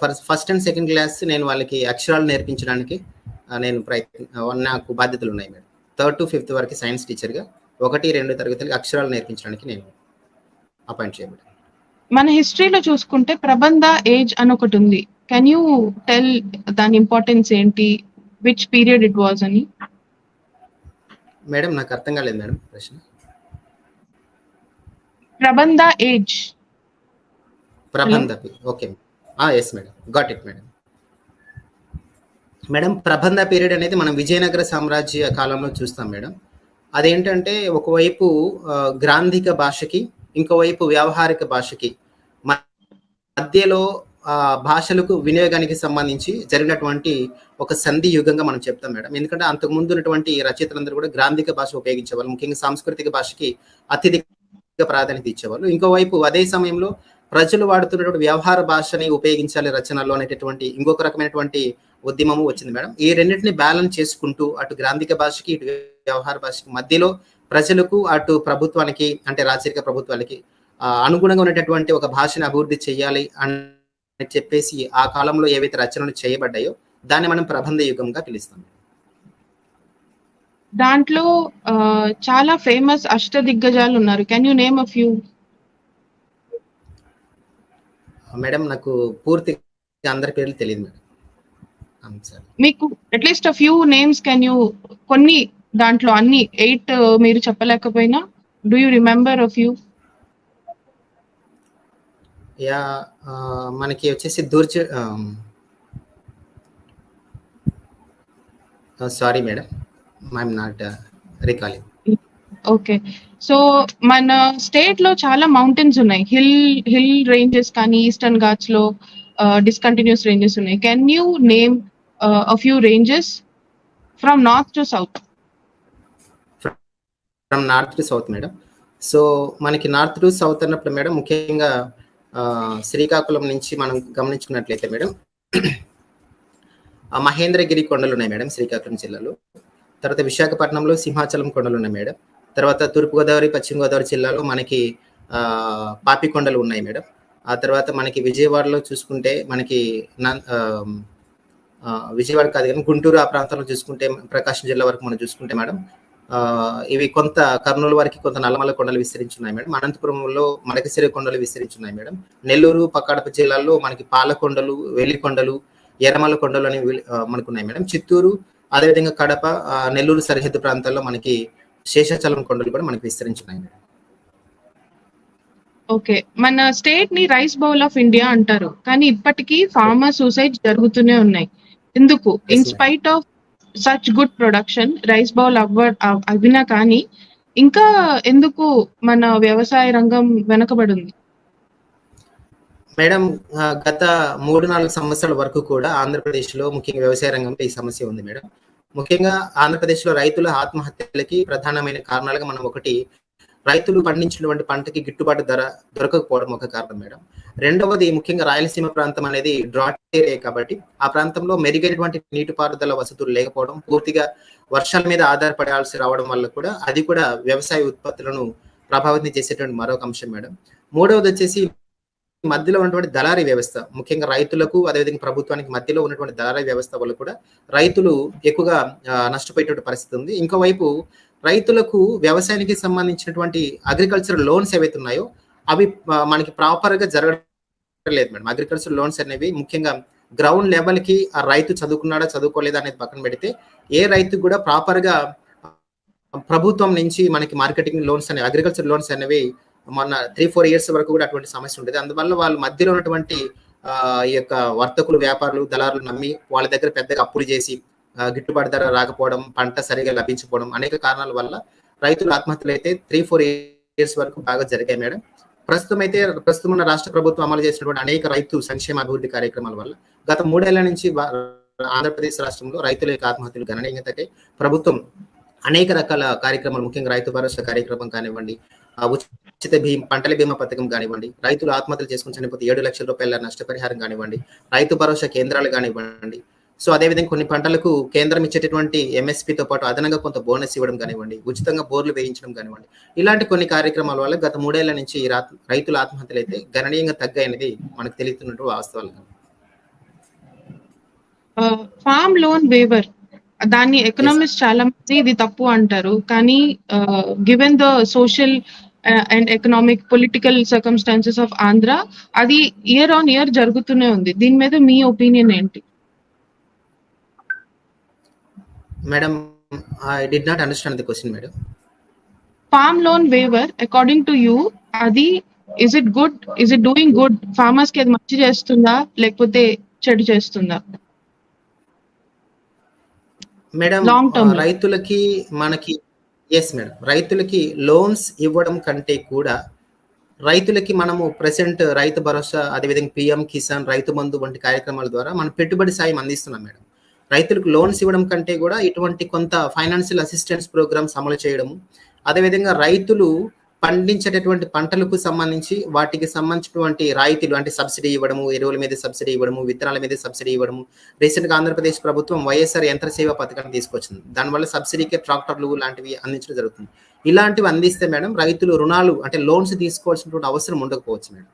for first and second class నేను వాళ్ళకి అక్షరాలు నేర్పించడానికి uh, నేను ప్రయత్న నాకు బాధ్యతలు ఉన్నాయి మేడం థర్డ్ టు ఫిఫ్త్ వరకు సైన్స్ టీచర్గా ఒకటి రెండు తరగతులకి అక్షరాలు నేర్పించడానికి నేను అపాయింట్ చేయబడ్డాను మన హిస్టరీలో చూసుకుంటే ప్రబంధ ఏజ్ అని ఒకటి ఉంది కెన్ యూ టెల్ దాని ఇంపార్టెన్స్ ఏంటి? విచ్ పీరియడ్ ఇట్ వాజ్ అని? మేడం నాకు అర్థం కాలేదు మేడం ప్రశ్న. ప్రబంధ age. Prabandha okay. Yes madam. Got it madam. Madam Prabandha period అనేది మనం విజయనగర సామ్రాజ్య కాలంలో చూస్తాం మేడం. అదేంటంటే ఒకవైపు గ్రాంధిక భాషకి ఇంకోవైపు వ్యావహారిక భాషకి. మ- మధ్యలో భాషలకు వినియోగానికి సంబంధించి జరిగినటువంటి ఒక సంధి యుగంగా మనం చెప్తాం మేడం. ఎందుకంటే అంతకు ముందు ఉన్నటువంటి రచయితలందరూ కూడా గ్రాంధిక భాష ఉపయోగించేవాళ్ళు. ముఖ్యంగా సాంస్కృతిక భాషకి అత్యధిక ప్రాధాన్యత ఇచ్చేవాళ్ళు. ఇంకోవైపు అదే సమయంలో ప్రజలు వాడుతున్నటువంటి వ్యవహార భాషని ఉపయోగించాలి రచనలో అనేటటువంటి ఇంకొక రకమైనటువంటి ఉద్యమము వచ్చింది మేడం. ఈ రెండింటిని బ్యాలెన్స్ చేసుకుంటూ అటు గ్రాంధిక భాషకి ఇటు వ్యవహార భాషకి మధ్యలో ప్రజలకు అటు ప్రభుత్వానికి అంటే రాచరిక ప్రభుత్వానికి ఆ, అనుగుణంగా ఉన్నటువంటి ఒక భాషని అభివృద్ధి చేయాలి అని చెప్పేసి ఆ కాలంలో ఏవైతే రచనలు చేయబడ్డాయో దాన్ని మనం ప్రబంధ యుగంగా పిలుస్తాం. దాంట్లో చాలా ఫేమస్ అష్ట దిగ్గజాలు ఉన్నారు. Can you name a few madam నాకు పూర్తిగా అందరి పేర్లు తెలియదు మేడం. మీకు at least a few names can you కొన్ని దాంట్లో అన్ని ఎయిట్ మీరు చెప్పలేకపోయినా do you remember few yeah ఆ, మనకి వచ్చేసి దూర్చ sorry madam I'm not recalling okay so మన స్టేట్లో చాలా మౌంటైన్స్ ఉన్నాయి. హిల్ హిల్ రేంజెస్ కానీ ఈస్టర్న్ ఘాట్స్లో డిస్కంటిన్యూస్ రేంజెస్ ఉన్నాయి. Can you name a few ranges from north to south from north to south madam. So మనకి నార్త్ టు సౌత్ అన్నప్పుడు madam ముఖ్యంగా శ్రీకాకుళం నుంచి మనం గమనించుకున్నట్లయితే మేడం మహేంద్రగిరి కొండలు ఉన్నాయి మేడం శ్రీకాకుళం జిల్లాలో. తర్వాత విశాఖపట్నంలో సింహాచలం కొండలు ఉన్నాయి మేడం. తర్వాత తూర్పుగోదావరి పశ్చిమ గోదావరి జిల్లాలో మనకి పాపి కొండలు ఉన్నాయి మేడం. ఆ తర్వాత మనకి విజయవాడలో చూసుకుంటే మనకి విజయవాడ కాదు కానీ గుంటూరు ఆ ప్రాంతంలో చూసుకుంటే ప్రకాశం జిల్లా వరకు మనం చూసుకుంటే మేడం ఇవి కొంత కర్నూలు వరకు కొంత నల్లమల కొండలు విస్తరించున్నాయి మేడం. అనంతపురంలో మడకసిరి కొండలు విస్తరించున్నాయి మేడం. నెల్లూరు పక్కడప జిల్లాల్లో మనకి పాలకొండలు వెలికొండలు ఎర్రమల కొండలు అనేవి వెలి- ఆ, మనకు ఉన్నాయి మేడం. చిత్తూరు అదేవిధంగా కడప నెల్లూరు సరిహద్దు ప్రాంతాల్లో మనకి శేషాచలం కొండలు కూడా మనకి విస్తరించున్నాయి మేడం. ఓకే. మన స్టేట్ని రైస్ బౌల్ ఆఫ్ ఇండియా అంటారు. కానీ ఇప్పటికీ ఫార్మర్ సూసైడ్ జరుగుతూనే ఉన్నాయి. ఎందుకు? In. Spite of such good production rice bowl అవ్వ అవినా కానీ ఇంకా ఎందుకు మన వ్యవసాయ రంగం వెనకబడి ఉంది మేడం గత మూడు నాలుగు సంవత్సరాల వరకు కూడా ఆంధ్రప్రదేశ్లో ముఖ్యంగా వ్యవసాయ రంగంలో ఈ సమస్య ఉంది మేడం. ముఖ్యంగా ఆంధ్రప్రదేశ్లో రైతుల ఆత్మహత్యలకి ప్రధానమైన కారణాలుగా మనం ఒకటి రైతులు పండించినటువంటి పంటకి గిట్టుబాటు ధర దొరకకపోవడం ఒక కారణం మేడం. రెండవది ముఖ్యంగా రాయలసీమ ప్రాంతం అనేది డ్రాట్ ఏరియా కాబట్టి ఆ ప్రాంతంలో మెరుగైనటువంటి నీటిపారుదల వసతులు లేకపోవడం పూర్తిగా వర్షాల మీద ఆధారపడాల్సి రావడం వల్ల కూడా అది కూడా వ్యవసాయ ఉత్పత్తులను ప్రభావితం చేసేటువంటి మరొక అంశం మేడం. మూడవది వచ్చేసి మధ్యలో ఉన్నటువంటి దళారీ వ్యవస్థ. ముఖ్యంగా రైతులకు అదేవిధంగా ప్రభుత్వానికి మధ్యలో ఉన్నటువంటి దళారీ వ్యవస్థ వల్ల కూడా రైతులు ఎక్కువగా నష్టపోయేటువంటి పరిస్థితి ఉంది. ఇంకోవైపు రైతులకు వ్యవసాయానికి సంబంధించినటువంటి అగ్రికల్చర్ లోన్స్ ఏవైతే ఉన్నాయో అవి మనకి ప్రాపర్గా జరగడం లేదు మేడం. అగ్రికల్చర్ లోన్స్ అనేవి ముఖ్యంగా గ్రౌండ్ లెవెల్కి ఆ రైతు చదువుకున్నాడా చదువుకోలేదా అనేది పక్కన పెడితే ఏ రైతు కూడా ప్రాపర్గా ప్రభుత్వం నుంచి మనకి మార్కెటింగ్ లోన్స్ అనేవి అగ్రికల్చర్ లోన్స్ అనేవి మొన్న త్రీ ఫోర్ ఇయర్స్ వరకు కూడా అటువంటి సమస్య ఉండేది. అందువల్ల వాళ్ళు మధ్యలో ఉన్నటువంటి ఈ యొక్క వర్తకులు వ్యాపారులు దళారులు నమ్మి వాళ్ళ దగ్గర పెద్దగా అప్పులు చేసి గిట్టుబాటు ధర రాకపోవడం పంట సరిగా లభించకపోవడం అనేక కారణాల వల్ల రైతుల ఆత్మహత్యలు అయితే త్రీ ఫోర్ ఇయర్స్ వరకు బాగా జరిగాయి మేడం. ప్రస్తుతం అయితే ప్రస్తుతం ఉన్న రాష్ట్ర ప్రభుత్వం అమలు చేసినటువంటి అనేక రైతు సంక్షేమ అభివృద్ధి కార్యక్రమాల వల్ల గత మూడేళ్ళ నుంచి ఆంధ్రప్రదేశ్ రాష్ట్రంలో రైతుల యొక్క ఆత్మహత్యలు గణనీయంగా తగ్గాయి. ప్రభుత్వం అనేక రకాల కార్యక్రమాలు ముఖ్యంగా రైతు భరోసా కార్యక్రమం కానివ్వండి ఉచిత భీమ పంటల బీమా పథకం కానివ్వండి రైతులు ఆత్మహత్యలు చేసుకుని చనిపోతే ఏడు లక్షల రూపాయల నష్టపరిహారం కానివ్వండి రైతు భరోసా కేంద్రాలు కానివ్వండి సో అదేవిధంగా కొన్ని పంటలకు కేంద్రం ఇచ్చేటటువంటి ఎంఎస్పీతో పాటు అదనంగా కొంత బోనస్ ఇవ్వడం కానివ్వండి ఉచితంగా బోర్లు వేయించడం కానివ్వండి ఇలాంటి కొన్ని కార్యక్రమాల వల్ల గత మూడేళ్ళ నుంచి రైతుల ఆత్మహత్యలు అయితే గణనీయంగా తగ్గాయనేది మనకు తెలుస్తున్నట్టు వాస్తవాలు ఫామ్ లోన్ వేవర్ దాన్ని ఎకనామిస్ట్ చాలా మంది ఇది తప్పు అంటారు. కానీ given the social and economic political circumstances of Andhra అది ఇయర్ ఆన్ ఇయర్ జరుగుతూనే ఉంది. దీని మీద మీ ఒపీనియన్ ఏంటి? Madam I did not understand the question madam farm loan waiver according to you అది is it good is it doing good ఫార్మర్స్కి అది మంచి చేస్తుందా? లేకపోతే చెడు చేస్తుందా? మేడం term ఆ, రైతులకి మనకి ఎస్ మేడం రైతులకి లోన్స్ ఇవ్వడం కంటే కూడా రైతులకి మనము ప్రెసెంట్ రైతు భరోసా అదేవిధంగా పిఎం కిసాన్ రైతు బంధు వంటి కార్యక్రమాల ద్వారా మనం పెట్టుబడి సాయం అందిస్తున్నాం మేడం రైతులకు లోన్స్ ఇవ్వడం కంటే కూడా ఇటువంటి కొంత ఫైనాన్షియల్ అసిస్టెన్స్ ప్రోగ్రామ్స్ అమలు చేయడము. అదేవిధంగా రైతులు పండించేటటువంటి పంటలకు సంబంధించి వాటికి సంబంధించినటువంటి రాయితీలు అంటే సబ్సిడీ ఇవ్వడము ఎరువుల మీద సబ్సిడీ ఇవ్వడము విత్తనాల మీద సబ్సిడీ ఇవ్వడము. రీసెంట్గా ఆంధ్రప్రదేశ్ ప్రభుత్వం వైఎస్ఆర్ యంత్ర సేవ పథకాన్ని తీసుకొచ్చింది. దానివల్ల సబ్సిడీకి ట్రాక్టర్లు లాంటివి అందించడం జరుగుతుంది. ఇలాంటివి అందిస్తే మేడం రైతులు రుణాలు అంటే లోన్స్ తీసుకోవాల్సినటువంటి అవసరం ఉండకపోవచ్చు మేడం.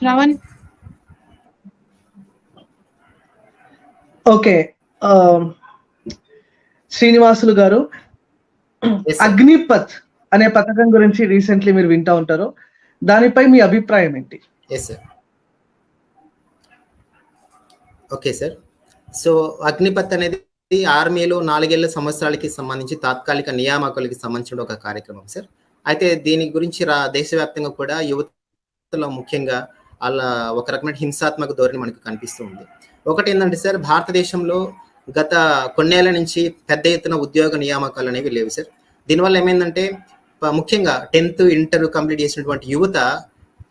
శ్రవణ్? ఓకే శ్రీనివాసులు గారు. అగ్నిపత్ అనే పథకం గురించి రీసెంట్లీ మీరు వింటా ఉంటారు. దానిపై మీ అభిప్రాయం ఏంటి? ఓకే సార్ సో అగ్నిపత్ అనేది ఆర్మీలో నాలుగేళ్ళ సంవత్సరాలకి సంబంధించి తాత్కాలిక నియామకాలకి సంబంధించిన ఒక కార్యక్రమం సార్ అయితే దీని గురించి రా దేశవ్యాప్తంగా కూడా యువతలో ముఖ్యంగా అలా ఒక రకమైన హింసాత్మక ధోరణి మనకు కనిపిస్తూ ఉంది. ఒకటి ఏంటంటే సార్ భారతదేశంలో గత కొన్నేళ్ళ నుంచి పెద్ద ఎత్తున ఉద్యోగ నియామకాలు అనేవి లేవు సార్. దీనివల్ల ఏమైందంటే ముఖ్యంగా టెన్త్ ఇంటర్ కంప్లీట్ చేసినటువంటి యువత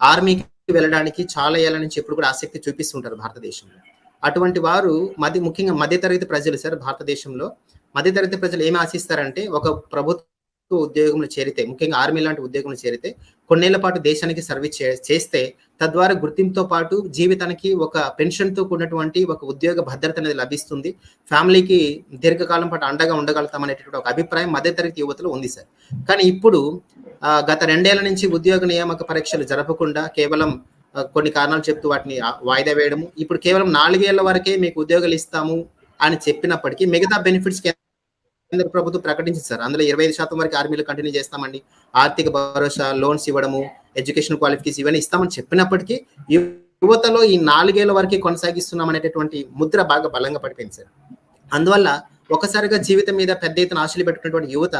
ఆర్మీకి వెళ్ళడానికి చాలా ఏళ్ళ నుంచి ఎప్పుడు కూడా ఆసక్తి చూపిస్తుంటారు భారతదేశంలో. అటువంటి వారు మధ్య ముఖ్యంగా మధ్యతరగతి ప్రజలు సార్ భారతదేశంలో మధ్యతరగతి ప్రజలు ఏమి ఆశిస్తారంటే ఒక ప్రభుత్వ ఉద్యోగంలో చేరితే ముఖ్యంగా ఆర్మీ లాంటి ఉద్యోగంలో చేరితే కొన్నేళ్ళ పాటు దేశానికి సర్వీస్ చే- చేస్తే తద్వారా గుర్తింపుతో పాటు జీవితానికి ఒక పెన్షన్తో కూడినటువంటి ఒక ఉద్యోగ భద్రత అనేది లభిస్తుంది. ఫ్యామిలీకి దీర్ఘకాలం పాటు అండగా ఉండగలుగుతాం అనేటటువంటి ఒక అభిప్రాయం మధ్యతరగతి యువతలో ఉంది సార్. కానీ ఇప్పుడు గత రెండేళ్ళ నుంచి ఉద్యోగ నియామక పరీక్షలు జరపకుండా కేవలం కొన్ని కారణాలు చెప్తూ వాటిని వాయిదా వేయడము. ఇప్పుడు కేవలం నాలుగేళ్ళ వరకే మీకు ఉద్యోగాలు ఇస్తాము అని చెప్పినప్పటికీ మిగతా బెనిఫిట్స్ కేంద్ర ప్రభుత్వం ప్రకటించింది సార్. అందులో ఇరవై ఐదు శాతం వరకు ఆర్మీలో కంటిన్యూ చేస్తామండి. ఆర్థిక భరోసా లోన్స్ ఇవ్వడము ఎడ్యుకేషన్ క్వాలిఫికేషన్ ఇవన్నీ ఇస్తామని చెప్పినప్పటికీ యువతలో ఈ నాలుగేళ్ళ వరకే కొనసాగిస్తున్నాం అనేటటువంటి ముద్ర బాగా బలంగా పడిపోయింది సార్. అందువల్ల ఒకసారిగా జీవితం మీద పెద్ద ఎత్తున ఆశలు పెట్టుకున్నటువంటి యువత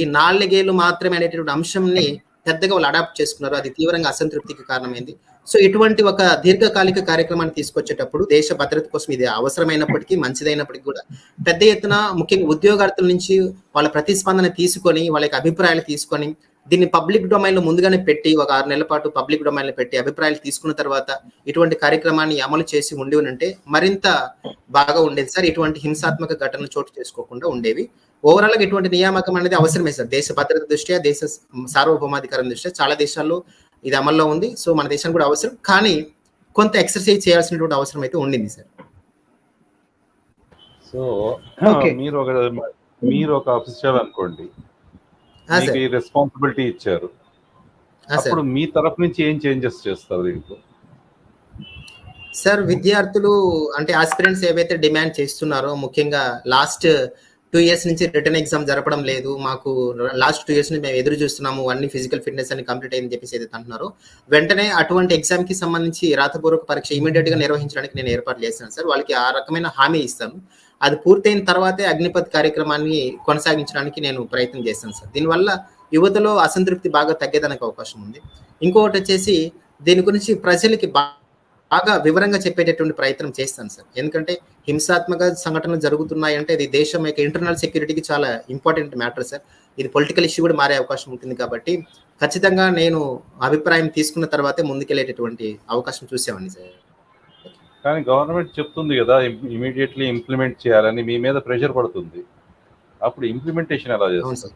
ఈ నాలుగేళ్ళు మాత్రమే అనేటటువంటి అంశంని పెద్దగా వాళ్ళు అడాప్ట్ చేసుకున్నారు. అది తీవ్రంగా అసంతృప్తికి కారణమైంది. సో ఇటువంటి ఒక దీర్ఘకాలిక కార్యక్రమాన్ని తీసుకొచ్చేటప్పుడు దేశ భద్రత కోసం ఇది అవసరమైనప్పటికీ మంచిదైనప్పటికీ కూడా పెద్ద ఎత్తున ముఖ్యంగా ఉద్యోగార్థుల నుంచి వాళ్ళ ప్రతిస్పందన తీసుకొని వాళ్ళ యొక్క అభిప్రాయాలు తీసుకొని దీన్ని పబ్లిక్ డొమైన్లో ముందుగానే పెట్టి ఒక ఆరు నెలల పాటు పబ్లిక్ డొమైన్లో పెట్టి అభిప్రాయాలు తీసుకున్న తర్వాత ఇటువంటి కార్యక్రమాన్ని అమలు చేసి ఉండి ఉంటే మరింత బాగా ఉండేది సార్. ఇటువంటి హింసాత్మక ఘటనలు చోటు చేసుకోకుండా ఉండేవి. ఓవరాల్గా ఇటువంటి నియామకం అనేది అవసరమే సార్. దేశ భద్రత దృష్ట్యా దేశ సార్వభౌమాధికారం దృష్ట్యా చాలా దేశాల్లో ఇది అమల్లో ఉంది. సో మన దేశం కూడా అవసరం. కానీ కొంత ఎక్సర్సైజ్ చేయాల్సినటువంటి అవసరం అయితే ఉండింది సార్. So Okay. మీరు ఒక మీరు ఒక అఫీషియల్ అనుకోండి. ఆ, మీకు రెస్పాన్సిబిలిటీ ఇచ్చారు. సార్ అప్పుడు మీ తరఫు నుంచి ఏం చేంజెస్ చేస్తారు దీంట్లో సార్ విద్యార్థులు అంటే ఆస్పిరెంట్స్ ఏవైతే డిమాండ్ చేస్తున్నారో ముఖ్యంగా లాస్ట్ టూ ఇయర్స్ నుంచి రిటర్న్ ఎగ్జామ్ జరపడం లేదు. మాకు లాస్ట్ టూ ఇయర్స్ మేము ఎదురు చూస్తున్నాము. అన్ని ఫిజికల్ ఫిట్నెస్ అని కంప్లీట్ అయిందని చెప్పేసి ఏదైతే అంటున్నారు. వెంటనే అటువంటి ఎగ్జామ్కి సంబంధించి రాతపూర్వక పరీక్ష ఇమీడియట్గా నిర్వహించడానికి నేను ఏర్పాటు చేస్తాను సార్. వాళ్ళకి ఆ రకమైన హామీ ఇస్తాను. అది పూర్తయిన తర్వాతే అగ్నిపథ్ కార్యక్రమాన్ని కొనసాగించడానికి నేను ప్రయత్నం చేస్తాను సార్. దీనివల్ల యువతలో అసంతృప్తి బాగా తగ్గేదానికి అవకాశం ఉంది. ఇంకొకటి వచ్చేసి దీని గురించి ప్రజలకి బాగా బాగా వివరంగా చెప్పేటటువంటి ప్రయత్నం చేస్తాను సార్. ఎందుకంటే హింసాత్మక సంఘటనలు జరుగుతున్నాయంటే ఇది దేశం యొక్క ఇంటర్నల్ సెక్యూరిటీకి చాలా ఇంపార్టెంట్ మ్యాటర్ సార్. ఇది పొలిటికల్ ఇష్యూ కూడా మారే అవకాశం ఉంటుంది కాబట్టి ఖచ్చితంగా నేను అభిప్రాయం తీసుకున్న తర్వాతే ముందుకెళ్ళేటటువంటి అవకాశం చూసేవాడిని సార్. కానీ గవర్నమెంట్ చెప్తుంది కదా ఇమీడియట్లీ ఇంప్లిమెంట్ చేయాలని మీ మీద ప్రెషర్ పడుతుంది. అప్పుడు ఇంప్లిమెంటేషన్ ఎలా చేస్తారు సార్.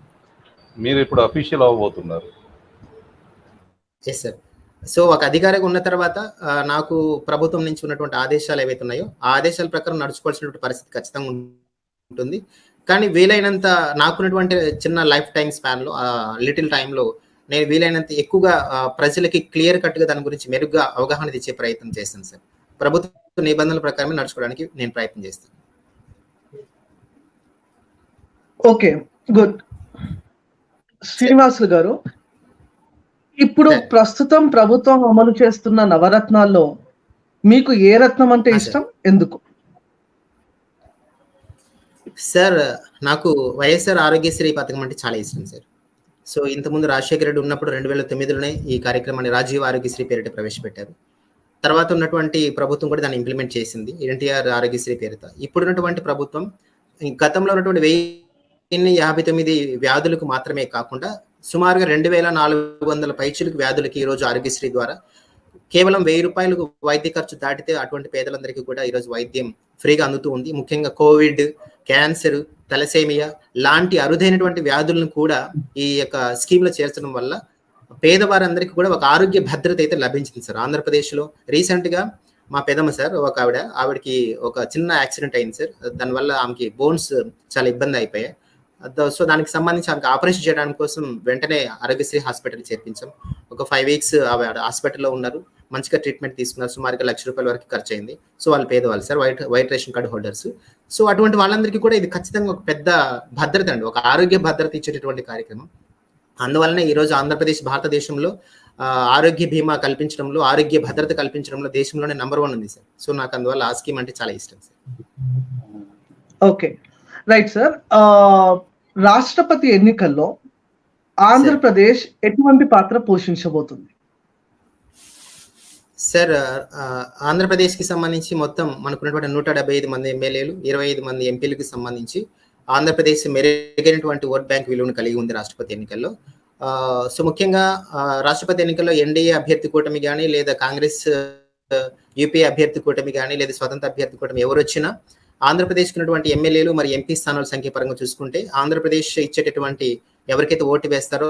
మీరు ఇప్పుడు అఫీషియల్ అవ్వబోతున్నారు. ఎస్ సార్ సో ఒక అధికారిగా ఉన్న తర్వాత నాకు ప్రభుత్వం నుంచి ఉన్నటువంటి ఆదేశాలు ఏవైతే ఉన్నాయో ఆ ఆదేశాల ప్రకారం నడుచుకోవాల్సినటువంటి పరిస్థితి ఖచ్చితంగా ఉంటుంది. కానీ వీలైనంత నాకున్నటువంటి చిన్న లైఫ్ టైం స్పాన్లో లిటిల్ టైంలో నేను వీలైనంత ఎక్కువగా ప్రజలకి క్లియర్ కట్గా దాని గురించి మెరుగ్గా అవగాహన తెచ్చే ప్రయత్నం చేస్తాను సార్. ప్రభుత్వ నిబంధనల ప్రకారమే నడుచుకోవడానికి నేను ప్రయత్నం చేస్తాను. Okay good. శ్రీనివాసులు గారు ఇప్పుడు. ప్రస్తుతం ప్రభుత్వం అమలు చేస్తున్న నవరత్నాల్లో మీకు ఏ రత్నం అంటే. ఇష్టం? ఎందుకు? సార్ నాకు వైఎస్ఆర్ ఆరోగ్యశ్రీ పథకం అంటే చాలా ఇష్టం సార్. సో ఇంతకుముందు రాజశేఖర రెడ్డి ఉన్నప్పుడు రెండు వేల తొమ్మిదిలోనే ఈ కార్యక్రమాన్ని రాజీవ్ ఆరోగ్యశ్రీ పేరిట ప్రవేశపెట్టారు. తర్వాత ఉన్నటువంటి ప్రభుత్వం కూడా దాన్ని ఇంప్లిమెంట్ చేసింది ఎన్టీఆర్ ఆరోగ్యశ్రీ పేరుతో ఇప్పుడున్నటువంటి ప్రభుత్వం ఈ గతంలో ఉన్నటువంటి వెయ్యి యాభై తొమ్మిది వ్యాధులకు మాత్రమే కాకుండా సుమారుగా రెండు వేల నాలుగు వందల పైచులకు వ్యాధులకి ఈరోజు ఆరోగ్యశ్రీ ద్వారా కేవలం వెయ్యి రూపాయలకు వైద్య ఖర్చు దాటితే అటువంటి పేదలందరికీ కూడా ఈరోజు వైద్యం ఫ్రీగా అందుతూ ఉంది. ముఖ్యంగా కోవిడ్ క్యాన్సర్ తలసేమియా లాంటి అరుదైనటువంటి వ్యాధులను కూడా ఈ యొక్క స్కీమ్లో చేర్చడం వల్ల పేదవారందరికీ కూడా ఒక ఆరోగ్య భద్రత అయితే లభించింది సార్. ఆంధ్రప్రదేశ్లో రీసెంట్గా మా పెదమ్మ సార్ ఒక ఆవిడ ఆవిడకి ఒక చిన్న యాక్సిడెంట్ అయింది సార్. దానివల్ల ఆమెకి బోన్స్ చాలా ఇబ్బంది అయిపోయాయి. సో దానికి సంబంధించి ఆమెకు ఆపరేషన్ చేయడానికి కోసం వెంటనే ఆరోగ్యశ్రీ హాస్పిటల్ చేర్పించాం. ఒక ఫైవ్ వీక్స్ హాస్పిటల్లో ఉన్నారు. మంచిగా ట్రీట్మెంట్ తీసుకున్నారు. సుమారుగా లక్ష రూపాయల వరకు ఖర్చు అయింది సో వాళ్ళు పేదవాళ్ళు sir white white ration card holders. So అటువంటి వాళ్ళందరికీ కూడా ఇది ఖచ్చితంగా ఒక పెద్ద భద్రత అండి. ఒక ఆరోగ్య భద్రత ఇచ్చేటటువంటి కార్యక్రమం. అందువలనే ఈరోజు ఆంధ్రప్రదేశ్ భారతదేశంలో ఆరోగ్య బీమా కల్పించడంలో ఆరోగ్య భద్రత కల్పించడంలో దేశంలోనే నంబర్ వన్ ఉంది సార్. సో నాకు అందువల్ల ఆ స్కీమ్ అంటే చాలా ఇష్టం సార్. ఓకే. Right sir. రాష్ట్రపతి ఎన్నికల్లో ఆంధ్రప్రదేశ్ ఎటువంటి పాత్ర పోషించబోతుంది? సార్ ఆంధ్రప్రదేశ్కి సంబంధించి మొత్తం మనకున్నటువంటి నూట డెబ్బై ఐదు మంది ఎమ్మెల్యేలు ఇరవై ఐదు మంది ఎంపీలకు సంబంధించి ఆంధ్రప్రదేశ్ మెరుగైనటువంటి ఓట్ బ్యాంక్ విలువను కలిగి ఉంది రాష్ట్రపతి ఎన్నికల్లో. సో ముఖ్యంగా రాష్ట్రపతి ఎన్నికల్లో ఎన్డీఏ అభ్యర్థి కూటమి కానీ లేదా కాంగ్రెస్ యూపీ అభ్యర్థి కూటమి కానీ లేదా స్వతంత్ర అభ్యర్థి కూటమి ఎవరు వచ్చినా ఆంధ్రప్రదేశ్కి ఉన్నటువంటి ఎమ్మెల్యేలు మరి ఎంపీ స్థానాల సంఖ్య పరంగా చూసుకుంటే ఆంధ్రప్రదేశ్ ఇచ్చేటటువంటి ఎవరికైతే ఓటు వేస్తారో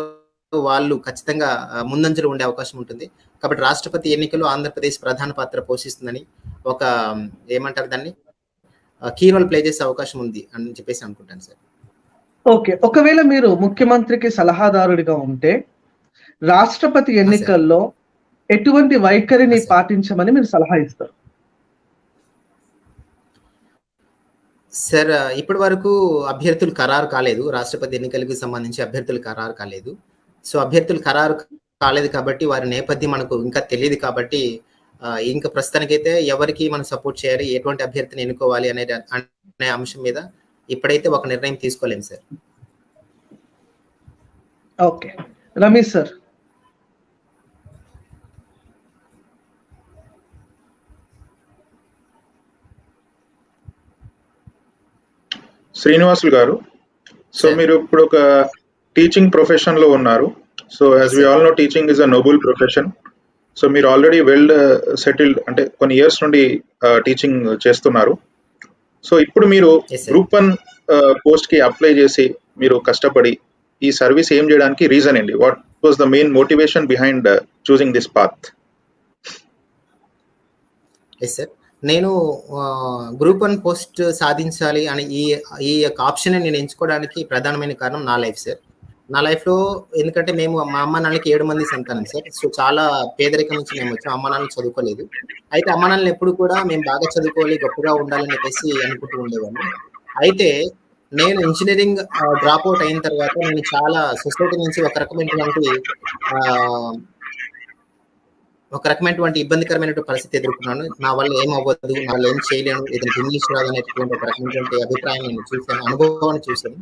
వాళ్ళు ఖచ్చితంగా ముందంజలో ఉండే అవకాశం ఉంటుంది. కాబట్టి రాష్ట్రపతి ఎన్నికల్లో ఆంధ్రప్రదేశ్ ప్రధాన పాత్ర పోషిస్తుందని ఒక ఏమంటారు దాన్ని? కీ రోల్ ప్లే చేసే అవకాశం ఉంది అని చెప్పేసి అనుకుంటాను సార్. ఓకే. ఒకవేళ మీరు ముఖ్యమంత్రికి సలహాదారుడిగా ఉంటే రాష్ట్రపతి ఎన్నికల్లో ఎటువంటి వైఖరిని. పాటించమని మీరు సలహా ఇస్తారు? సార్ ఇప్పటి వరకు అభ్యర్థులు ఖరారు కాలేదు. రాష్ట్రపతి ఎన్నికలకు సంబంధించి అభ్యర్థులు ఖరారు కాలేదు. సో అభ్యర్థులు ఖరారు కాలేదు కాబట్టి వారి నేపథ్యం మనకు ఇంకా తెలియదు కాబట్టి ఇంకా ప్రస్తుతానికైతే ఎవరికి మనం సపోర్ట్ చేయాలి ఎటువంటి అభ్యర్థిని ఎన్నుకోవాలి అనే అనే అంశం మీద ఇప్పుడైతే ఒక నిర్ణయం తీసుకోలేము sir. Okay. Ramesh sir. Srinivasulu గారు. సో. మీరు ఇప్పుడు ఒక టీచింగ్ ప్రొఫెషన్లో ఉన్నారు. So as we. All know teaching is a noble profession so మీరు ఆల్రెడీ వెల్ సెటిల్డ్ అంటే కొన్ని ఇయర్స్ నుండి టీచింగ్ చేస్తున్నారు. సో ఇప్పుడు మీరు. గ్రూప్ వన్ పోస్ట్కి అప్లై చేసి మీరు కష్టపడి ఈ సర్వీస్ ఏం చేయడానికి రీజన్ ఏంటి? What was the main motivation behind choosing this path yes sir నేను గ్రూప్ వన్ పోస్ట్ సాధించాలి అని ఈ ఈ యొక్క ఆప్షన్ నేను ఎంచుకోవడానికి ప్రధానమైన కారణం నా లైఫ్ సార్ నా లైఫ్లో ఎందుకంటే మేము మా అమ్మ నాన్నకి ఏడు మంది సంతానం సార్ సో చాలా పేదరికం నుంచి మేము వచ్చాం. అమ్మ నాన్నలు చదువుకోలేదు. అయితే అమ్మ నాన్నలు ఎప్పుడు కూడా మేము బాగా చదువుకోవాలి గొప్పగా ఉండాలని చెప్పేసి అనుకుంటూ ఉండేవాడిని అయితే నేను ఇంజనీరింగ్ డ్రాప్ అవుట్ అయిన తర్వాత నేను చాలా సొసైటీ నుంచి ఒక రకమైనటువంటి ఒక రకమైనటువంటి ఇబ్బందికరమైనటువంటి పరిస్థితి ఎదుర్కొన్నాను. నా వల్ల ఏం అవ్వదు నా వల్ల ఏం చేయలేను ఏదైనా ఇంగ్లీష్ రాదు అనేటువంటి ఒక రకమైనటువంటి అభిప్రాయం నేను చూశాను అనుభవాన్ని చూశాను.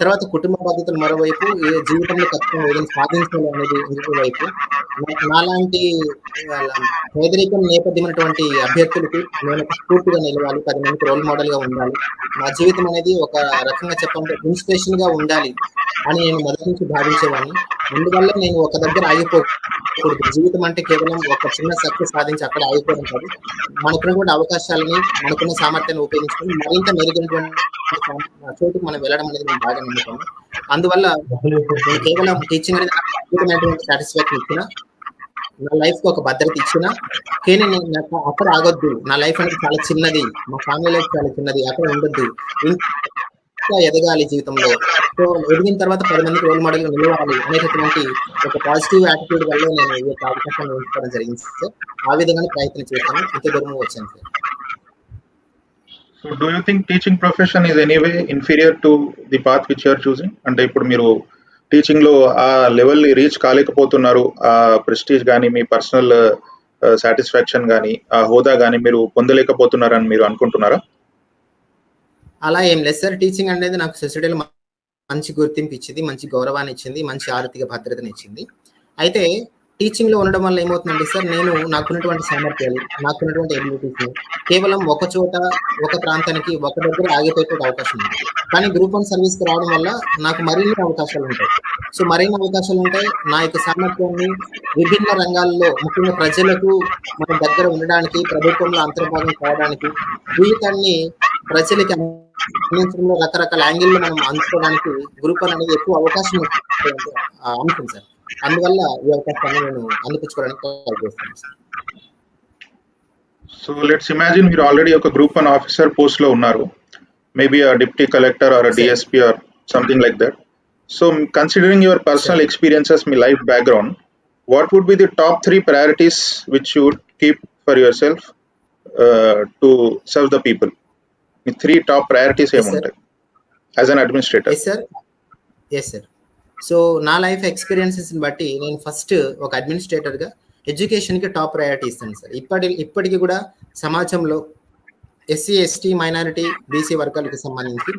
తర్వాత కుటుంబ బాధ్యతలు మరోవైపు ఏ జీవితంలో ఖచ్చితంగా ఏదైనా సాధించాలి అనేది ఇంకొక వైపు నా- నాలాంటి వాళ్ళ పేదరికం నేపథ్యమైనటువంటి అభ్యర్థులకు నేను స్ఫూర్తిగా నిలవాలి పది మందికి రోల్ మోడల్గా ఉండాలి. నా జీవితం అనేది ఒక రకంగా చెప్పాలంటే ఇన్స్పిరేషన్గా ఉండాలి అని నేను మొదటి నుంచి భావించేవాడిని. అందువల్ల నేను ఒక దగ్గర ఆగిపోకూడదు జీవితం అంటే కేవలం ఒక చిన్న సక్సెస్ సాధించి అక్కడ ఆగిపోవడం కాదు. మనకున్నటువంటి అవకాశాలని మనకున్న సామర్థ్యాన్ని ఉపయోగించుకొని మరింత మెరుగైనటువంటి చోటుకు మనం వెళ్ళడం అనేది మేము బాగా నమ్ముతాము అందువల్ల నేను కేవలం టీచింగ్ అనేది అద్భుతమైనటువంటి సాటిస్ఫాక్షన్ ఇచ్చిన నా లైఫ్కి ఒక భద్రత ఇచ్చిన కానీ నేను నాకు అక్కడ ఆగొద్దు. నా లైఫ్ అనేది చాలా చిన్నది. మా ఫ్యామిలీ లైఫ్ చాలా చిన్నది. అక్కడ ఉండొద్దు. ఎదగాలి జీవితంలో. సో ఎదిగిన తర్వాత పది మందికి రోల్ మోడల్ నిలవాలి అనేటటువంటి ఒక పాజిటివ్ యాటిట్యూడ్ వల్ల నేను ఈ యొక్క అవకాశాన్ని ఉంచుకోవడం జరిగింది సార్ ఆ విధంగానే ప్రయత్నం చేస్తాను. ఇంత దూరం వచ్చాను sir so do you think teaching profession is anyway inferior to the path which you're choosing అంటే ఇప్పుడు మీరు టీచింగ్లో ఆ లెవెల్ రీచ్ కాలేకపోతున్నారు ఆ ప్రెస్టీజ్ కానీ మీ పర్సనల్ సాటిస్ఫాక్షన్ కానీ ఆ హోదా కానీ మీరు పొందలేకపోతున్నారని మీరు అనుకుంటున్నారా? అలా ఏం లేదు సార్. టీచింగ్ అనేది నాకు సొసైటీలో మంచి గుర్తింపు ఇచ్చింది మంచి గౌరవాన్ని ఇచ్చింది మంచి ఆర్థిక భద్రతని ఇచ్చింది అయితే టీచింగ్లో ఉండడం వల్ల ఏమవుతుందంటే సార్ నేను నాకున్నటువంటి సామర్థ్యాలు నాకున్నటువంటి ఎబిలిటీస్ కేవలం ఒక చోట ఒక ప్రాంతానికి ఒక దగ్గర ఆగిపోయే అవకాశం ఉంది. కానీ గ్రూప్ వన్ సర్వీస్కి రావడం వల్ల నాకు మరిన్ని అవకాశాలు ఉంటాయి. సో మరిన్ని అవకాశాలు ఉంటాయి. నా యొక్క సామర్థ్యాన్ని విభిన్న రంగాల్లో ముఖ్యంగా ప్రజలకు మన దగ్గర ఉండడానికి ప్రభుత్వంలో అంతర్భాగం కావడానికి జీవితాన్ని ప్రజలకి అందించడంలో రకరకాల యాంగిల్లో మనం అందుకోవడానికి గ్రూప్ వన్ అనేది ఎక్కువ అవకాశం ఉంటుంది. ఆ అంశం సార్. అందువల్ల ఈ అవకాశాన్ని నేను అందిపించుకోవడానికి ట్రై చేస్తాను సార్. సో లెట్స్ ఇమాజిన్ మీరు ఆల్రెడీ ఒక గ్రూప్ వన్ ఆఫీసర్ పోస్ట్లో ఉన్నారు. మేబీ ఆ deputy collector or DSP or something like that so considering your personal experiences me life background what would be the top three priorities which you would keep for yourself to serve the people మీ three top priorities. ఏముంటాయి? As an administrator yes sir yes sir so నా life experiences బట్టి నేను first ఒక అడ్మినిస్ట్రేటర్గా ఎడ్యుకేషన్కి top priority ఇస్తాను sir ఇప్పటి ఇప్పటికి కూడా సమాజంలో ఎస్సీ ఎస్టీ మైనారిటీ బీసీ వర్గాలకు సంబంధించి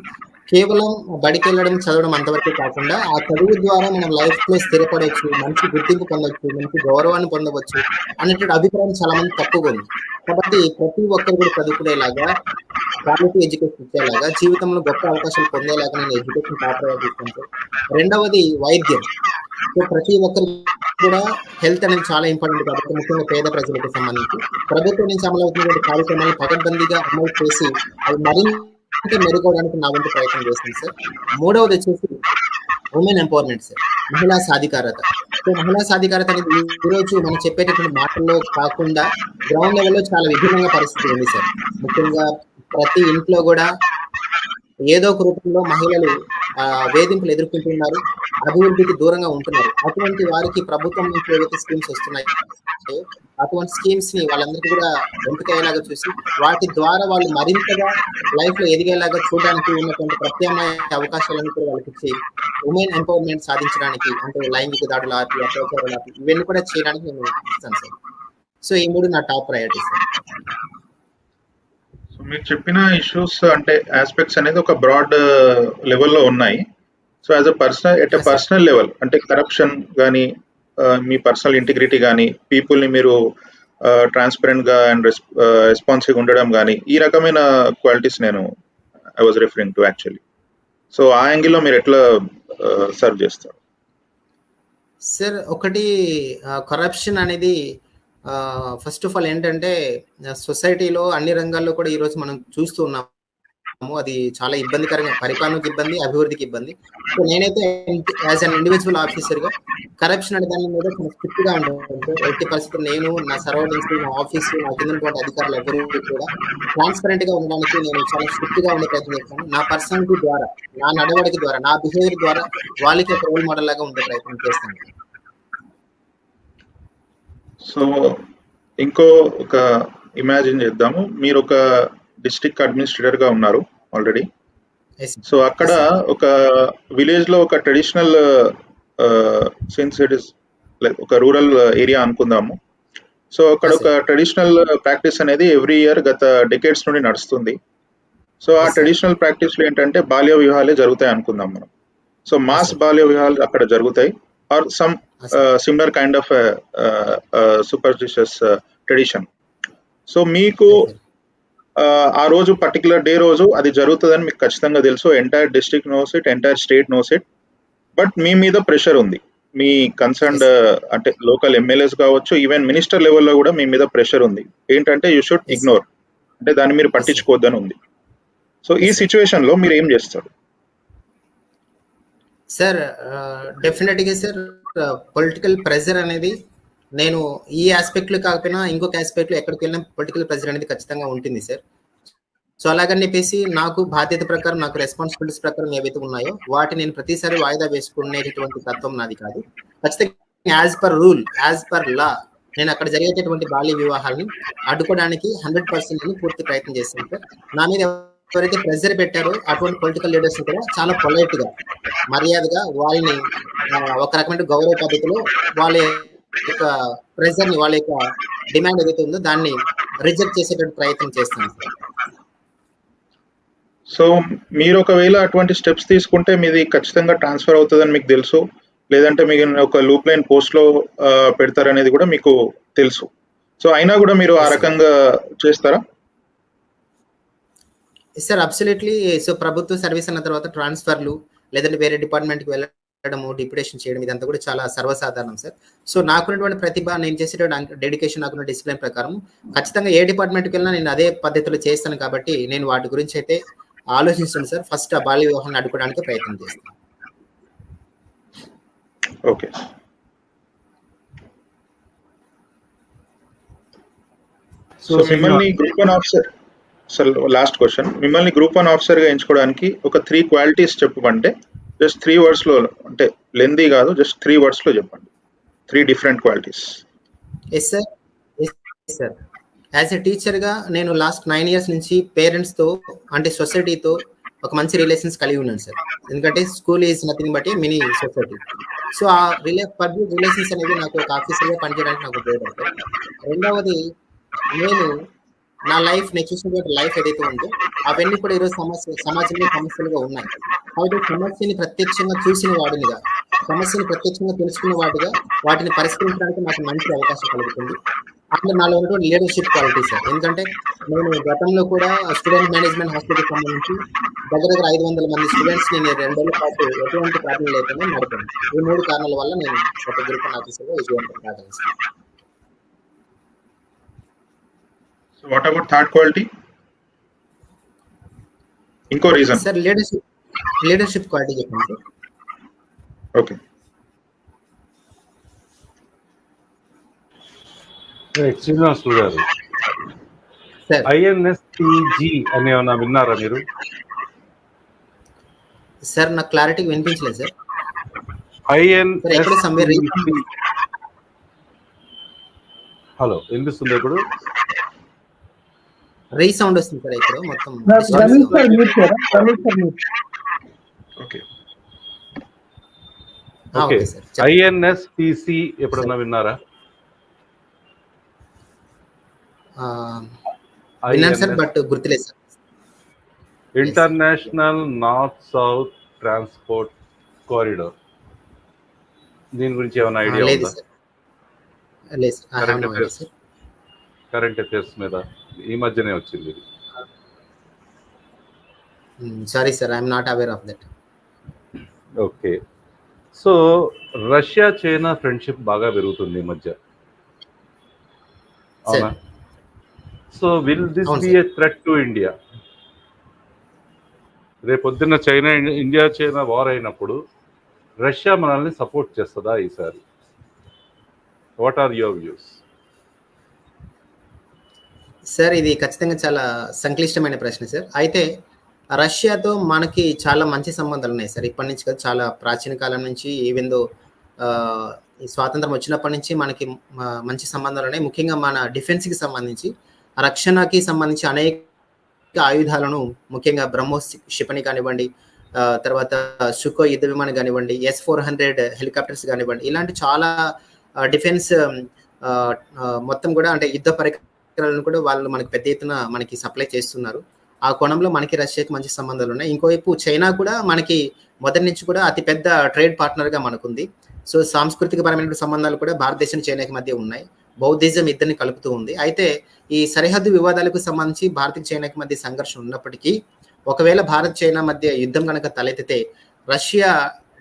కేవలం బడికి వెళ్ళడం చదవడం అంతవరకు కాకుండా ఆ చదువు ద్వారా మనం లైఫ్లో స్థిరపడవచ్చు మంచి గుర్తింపు పొందవచ్చు మంచి గౌరవాన్ని పొందవచ్చు అనేటువంటి అభిప్రాయం చాలా మంది తక్కువగా ఉంది. కాబట్టి ప్రతి ఒక్కరు కూడా చదువుకునేలాగా క్వాలిటీ ఎడ్యుకేషన్ ఇచ్చేలాగా జీవితంలో గొప్ప అవకాశాలు పొందేలాగా నేను ఎడ్యుకేషన్ టాప్ రెండవది వైద్యం. సో ప్రతి ఒక్కరు కూడా హెల్త్ అనేది చాలా ఇంపార్టెంట్ కాబట్టి ముఖ్యంగా పేద ప్రజలకు సంబంధించి. ప్రభుత్వం నుంచి అమలవుతున్నటువంటి కార్యక్రమాలను పకడ్బందీగా అమలు చేసి అవి మరింత మెరుగవడానికి నా వంతు ప్రయత్నం చేస్తాను సార్ మూడవది వచ్చేసి ఉమెన్ ఎంపవర్మెంట్ సార్ మహిళా సాధికారత. సో మహిళా సాధికారత అనేది ఈరోజు రోజు మనం చెప్పేటటువంటి మాటల్లో కాకుండా గ్రౌండ్ లెవెల్లో చాలా విభిన్నంగా పరిస్థితి ఉంది సార్ ముఖ్యంగా ప్రతి ఇంట్లో కూడా ఏదో ఒక రూపంలో మహిళలు వేధింపులు ఎదుర్కొంటున్నారు అభివృద్ధికి దూరంగా ఉంటున్నారు. అటువంటి వారికి ప్రభుత్వం నుంచి ఏవైతే స్కీమ్స్ వస్తున్నాయి అటువంటి స్కీమ్స్ని వాళ్ళందరికీ కూడా ఎంపికయ్యేలాగా చూసి వాటి ద్వారా వాళ్ళు మరింతగా లైఫ్లో ఎదిగేలాగా చూడడానికి ఉన్నటువంటి ప్రత్యామ్నాయ అవకాశాలను కూడా వాళ్ళకి ఇచ్చి ఉమెన్ ఎంపవర్మెంట్ సాధించడానికి అంటే లైంగిక దాడుల ఆపి అత్యాచారాలు ఇవన్నీ కూడా చేయడానికి నేను ఇస్తాను సార్. సో ఈ మూడు నా టాప్ ప్రయారిటీ సార్. మీరు చెప్పిన ఇష్యూస్ అంటే ఆస్పెక్ట్స్ అనేది ఒక బ్రాడ్ లెవెల్లో ఉన్నాయి. So as a personal at a. Personal level అంటే కరప్షన్ కానీ మీ పర్సనల్ ఇంటిగ్రిటీ కానీ పీపుల్ని మీరు ట్రాన్స్పరెంట్గా అండ్ రెస్పాన్సివ్ ఉండడం కానీ ఈ రకమైన క్వాలిటీస్ నేను I was referring to actually so ఆ యాంగిల్లో మీరు ఎట్లా సర్వ్ చేస్తారు? సార్ ఒకటి కరప్షన్ అనేది ఫస్ట్ ఆఫ్ ఆల్ ఏంటంటే సొసైటీలో అన్ని రంగాల్లో కూడా ఈరోజు మనం చూస్తూ ఉన్నాము. అది చాలా ఇబ్బందికరంగా పరిపాలనకు ఇబ్బంది అభివృద్ధికి ఇబ్బంది. సో నేనైతే యాజ్ అన్ ఇండివిజువల్ ఆఫీసర్గా కరప్షన్ అనే దాని మీద చాలా స్ట్రిక్ట్గా ఉంటాను ఎట్టి పరిస్థితులు. నేను నా సరౌండింగ్స్ నా ఆఫీస్ నా కింద పాటు అధికారులు ఎవరు కూడా ట్రాన్స్పరెంట్గా ఉండడానికి నేను చాలా స్ట్రిక్ట్గా ఉండే ప్రయత్నం చేస్తాను నా పర్సనాలిటీ ద్వారా నా నడవడిక ద్వారా నా బిహేవియర్ ద్వారా వాళ్ళకి ఒక రోల్ మోడల్ లాగా ఉండే ప్రయత్నం చేస్తాను. సో ఇంకో ఒక ఇమాజిన్ చేద్దాము మీరు ఒక డిస్ట్రిక్ట్ అడ్మినిస్ట్రేటర్గా ఉన్నారు ఆల్రెడీ. సో అక్కడ ఒక విలేజ్లో ఒక traditional since it is like ఒక రూరల్ ఏరియా అనుకుందాము సో అక్కడ ఒక ట్రెడిషనల్ ప్రాక్టీస్ అనేది ఎవ్రీ ఇయర్ గత డెకేడ్స్ నుండి నడుస్తుంది సో ఆ. ట్రెడిషనల్ ప్రాక్టీస్లో ఏంటంటే బాల్య వివాహాలే జరుగుతాయి అనుకుందాం మనం సో మాస్. బాల్య వివాహాలు అక్కడ జరుగుతాయి or some. Similar kind of superstitious tradition so మీకు uh, ఆ రోజు పర్టికులర్ డే రోజు అది జరుగుతుందని మీకు ఖచ్చితంగా తెలుసు. Entire district knows it entire state knows it but మీ మీద ప్రెషర్ ఉంది. మీ కన్సర్న్డ్ అంటే లోకల్ ఎమ్మెల్యేస్ కావచ్చు ఈవెన్ మినిస్టర్ లెవెల్లో కూడా మీ మీద ప్రెషర్ ఉంది. ఏంటంటే యూ షుడ్. ఇగ్నోర్ అంటే దాన్ని మీరు పట్టించుకోవద్దని ఉంది. సో ఈ సిచ్యువేషన్లో మీరు ఏం చేస్తారు? సార్ డెఫినెట్గా సార్ పొలిటికల్ ప్రెజర్ అనేది నేను ఈ ఆస్పెక్ట్లో కాకపోయినా ఇంకొక ఆస్పెక్ట్లో ఎక్కడికి వెళ్ళినా పొలిటికల్ ప్రెజర్ అనేది ఖచ్చితంగా ఉంటుంది సార్ సో అలాగని చెప్పేసి నాకు బాధ్యత ప్రకారం నాకు రెస్పాన్సిబిలిటీస్ ప్రకారం ఏవైతే ఉన్నాయో వాటి నేను ప్రతిసారి వాయిదా వేసుకునేటటువంటి తత్వం నాది కాదు. ఖచ్చితంగా as per rule as per law నేను అక్కడ జరిగేటటువంటి బాల్య వివాహాలని అడ్డుకోవడానికి హండ్రెడ్ పర్సెంట్ పూర్తి ప్రయత్నం చేస్తాను సార్ నా మీద ఎవరైతే ప్రెజర్ పెట్టారో అటువంటి పొలిటికల్ లీడర్స్ కూడా చాలా పొలైట్గా మర్యాదగా వాళ్ళని ఆ, ఒక రకమైన గౌరవ పద్ధతిలో వాళ్ళ యొక్క ప్రెజర్ని వాళ్ళ యొక్క డిమాండ్ ఏదైతే ఉందో దాన్ని రిజెక్ట్ చేసేటువంటి ప్రయత్నం చేస్తాను సార్ సో మీరు ఒకవేళ అటువంటి స్టెప్స్ తీసుకుంటే మీది ఖచ్చితంగా ట్రాన్స్ఫర్ అవుతుందని మీకు తెలుసు. లేదంటే మీకు ఒక లూప్ లైన్ పోస్ట్లో పెడతారనేది కూడా మీకు తెలుసు. సో అయినా కూడా మీరు ఆ రకంగా చేస్తారా? సార్ అబ్సల్యూట్లీ సో ప్రభుత్వ సర్వీస్ అన్న తర్వాత ట్రాన్స్ఫర్లు లేదంటే వేరే డిపార్ట్మెంట్కి వెళ్ళడము డిప్యుటేషన్ చేయడం ఇదంతా కూడా చాలా సర్వసాధారణం సార్ సో నాకున్నటువంటి ప్రతిభ నేను చేసేటువంటి డెడికేషన్ నాకున్న డిసిప్లిన్ ప్రకారం ఖచ్చితంగా ఏ డిపార్ట్మెంట్కి వెళ్ళినా నేను అదే పద్ధతిలో చేస్తాను కాబట్టి నేను వాటి గురించి అయితే ఆలోచిస్తాను సార్ ఫస్ట్ ఆ బాల్య వివాహాన్ని అడ్డుకోవడానికి ప్రయత్నం చేస్తాను. ఓకే సో మిమ్మల్ని group one officer sir last question మిమ్మల్ని గ్రూప్ వన్ ఆఫీసర్గా ఎంచుకోవడానికి ఒక త్రీ క్వాలిటీస్ చెప్పమంటే జస్ట్ త్రీ వర్డ్స్లో అంటే లెందీ కాదు జస్ట్ త్రీ వర్డ్స్లో చెప్పండి. Three different qualities yes sir yes sir as a టీచర్గా నేను లాస్ట్ నైన్ ఇయర్స్ నుంచి పేరెంట్స్తో అంటే సొసైటీతో ఒక మంచి రిలేషన్స్ కలిగి ఉన్నాను సార్ ఎందుకంటే school is nothing but a mini society so ఆ రిలే పబ్లిక్ రిలేషన్స్ అనేది నాకు ఒక ఆఫీసర్గా పనిచేయడానికి నాకు ఉపయోగపడతాయి. రెండవది నేను నా లైఫ్ నేను చూసినటువంటి లైఫ్ ఏదైతే ఉందో అవన్నీ కూడా ఈరోజు సమస్య సమాజంలో సమస్యలుగా ఉన్నాయి. కాబట్టి సమస్యని ప్రత్యక్షంగా చూసిన వాడినిగా సమస్యని ప్రత్యక్షంగా తెలుసుకున్న వాడిగా వాటిని పరిష్కరించడానికి నాకు మంచి అవకాశం కలుగుతుంది. అట్లా నాలో ఉన్నటువంటి లీడర్షిప్ క్వాలిటీ సార్. ఎందుకంటే నేను గతంలో కూడా స్టూడెంట్ మేనేజ్మెంట్ హాస్పిటల్కి సంబంధించి దగ్గర దగ్గర ఐదు వందల మంది స్టూడెంట్స్ నేను రెండేళ్ళ పాటు ఎటువంటి ప్రాబ్లం లేకుండా నడిపాను. ఈ మూడు కారణాల వల్ల నేను ఒక గ్రూప్ ఆఫీసర్గా విజయవంతం కాగలను వాట్ అబౌట్ థర్డ్ క్వాలిటీ ఇంకో reason sir leadership leadership quality చెప్పండి. Sir okay Srinivasulu garu INSTG అని ఏమన్నా విన్నారా మీరు? సార్ నాకు క్లారిటీగా వినిపించలేదు సార్ reason- హలో వినిపిస్తుంది ఇప్పుడు? రీసౌండ్ వస్తుంది సార్ ఇక్కడ మొత్తం. ఓకే. ఆ, ఓకే. ఐఎన్ఎస్పిసి ఎప్పుడన్నా విన్నారా? ఆ, విన్నాను సార్ బట్ గుర్తులేదు sir. International north south transport corridor. దీని గురించి ఏమైనా ఐడియా లేదు ఉందా? కరెంట్ అఫైర్స్ మీద. ఈ మధ్యనే వచ్చింది ఇది. Sorry sir I'm not aware of that okay. So Russia China friendship బాగా పెరుగుతుంది ఈ మధ్య. అవునా? So will this be a threat to India రేపొద్దున్న చైనా ఇండియా చైనా వార్ అయినప్పుడు రష్యా మనల్ని సపోర్ట్ చేస్తుందా ఈసారి? What are your views sir ఇది ఖచ్చితంగా చాలా సంక్లిష్టమైన ప్రశ్న సార్. అయితే రష్యాతో మనకి చాలా మంచి సంబంధాలు ఉన్నాయి సార్. ఇప్పటి నుంచి కదా చాలా ప్రాచీన కాలం నుంచి ఈవెన్ దో ఈ స్వాతంత్రం వచ్చినప్పటి నుంచి మనకి మంచి సంబంధాలు ఉన్నాయి. ముఖ్యంగా మన డిఫెన్స్కి సంబంధించి రక్షణకి సంబంధించి అనేక ఆయుధాలను ముఖ్యంగా బ్రహ్మోస్ క్షిపణి కానివ్వండి తర్వాత సుకో యుద్ధ విమానం కానివ్వండి ఎస్ ఫోర్ హండ్రెడ్ హెలికాప్టర్స్ కానివ్వండి ఇలాంటి చాలా డిఫెన్స్ మొత్తం కూడా అంటే యుద్ధ పరికరాలను కూడా వాళ్ళు మనకి పెద్ద ఎత్తున మనకి సప్లై చేస్తున్నారు. ఆ కోణంలో మనకి రష్యాకి మంచి సంబంధాలు ఉన్నాయి. ఇంకోవైపు చైనా కూడా మనకి మొదటి నుంచి కూడా అతిపెద్ద ట్రేడ్ పార్ట్నర్గా మనకుంది. సో సాంస్కృతిక పరమైన సంబంధాలు కూడా భారతదేశం చైనాకి మధ్య ఉన్నాయి. బౌద్ధిజం ఇద్దరిని కలుపుతూ ఉంది. అయితే ఈ సరిహద్దు వివాదాలకు సంబంధించి భారత్ చైనాకి మధ్య సంఘర్షణ ఉన్నప్పటికీ ఒకవేళ భారత్ చైనా మధ్య యుద్ధం కనుక తలెత్తితే రష్యా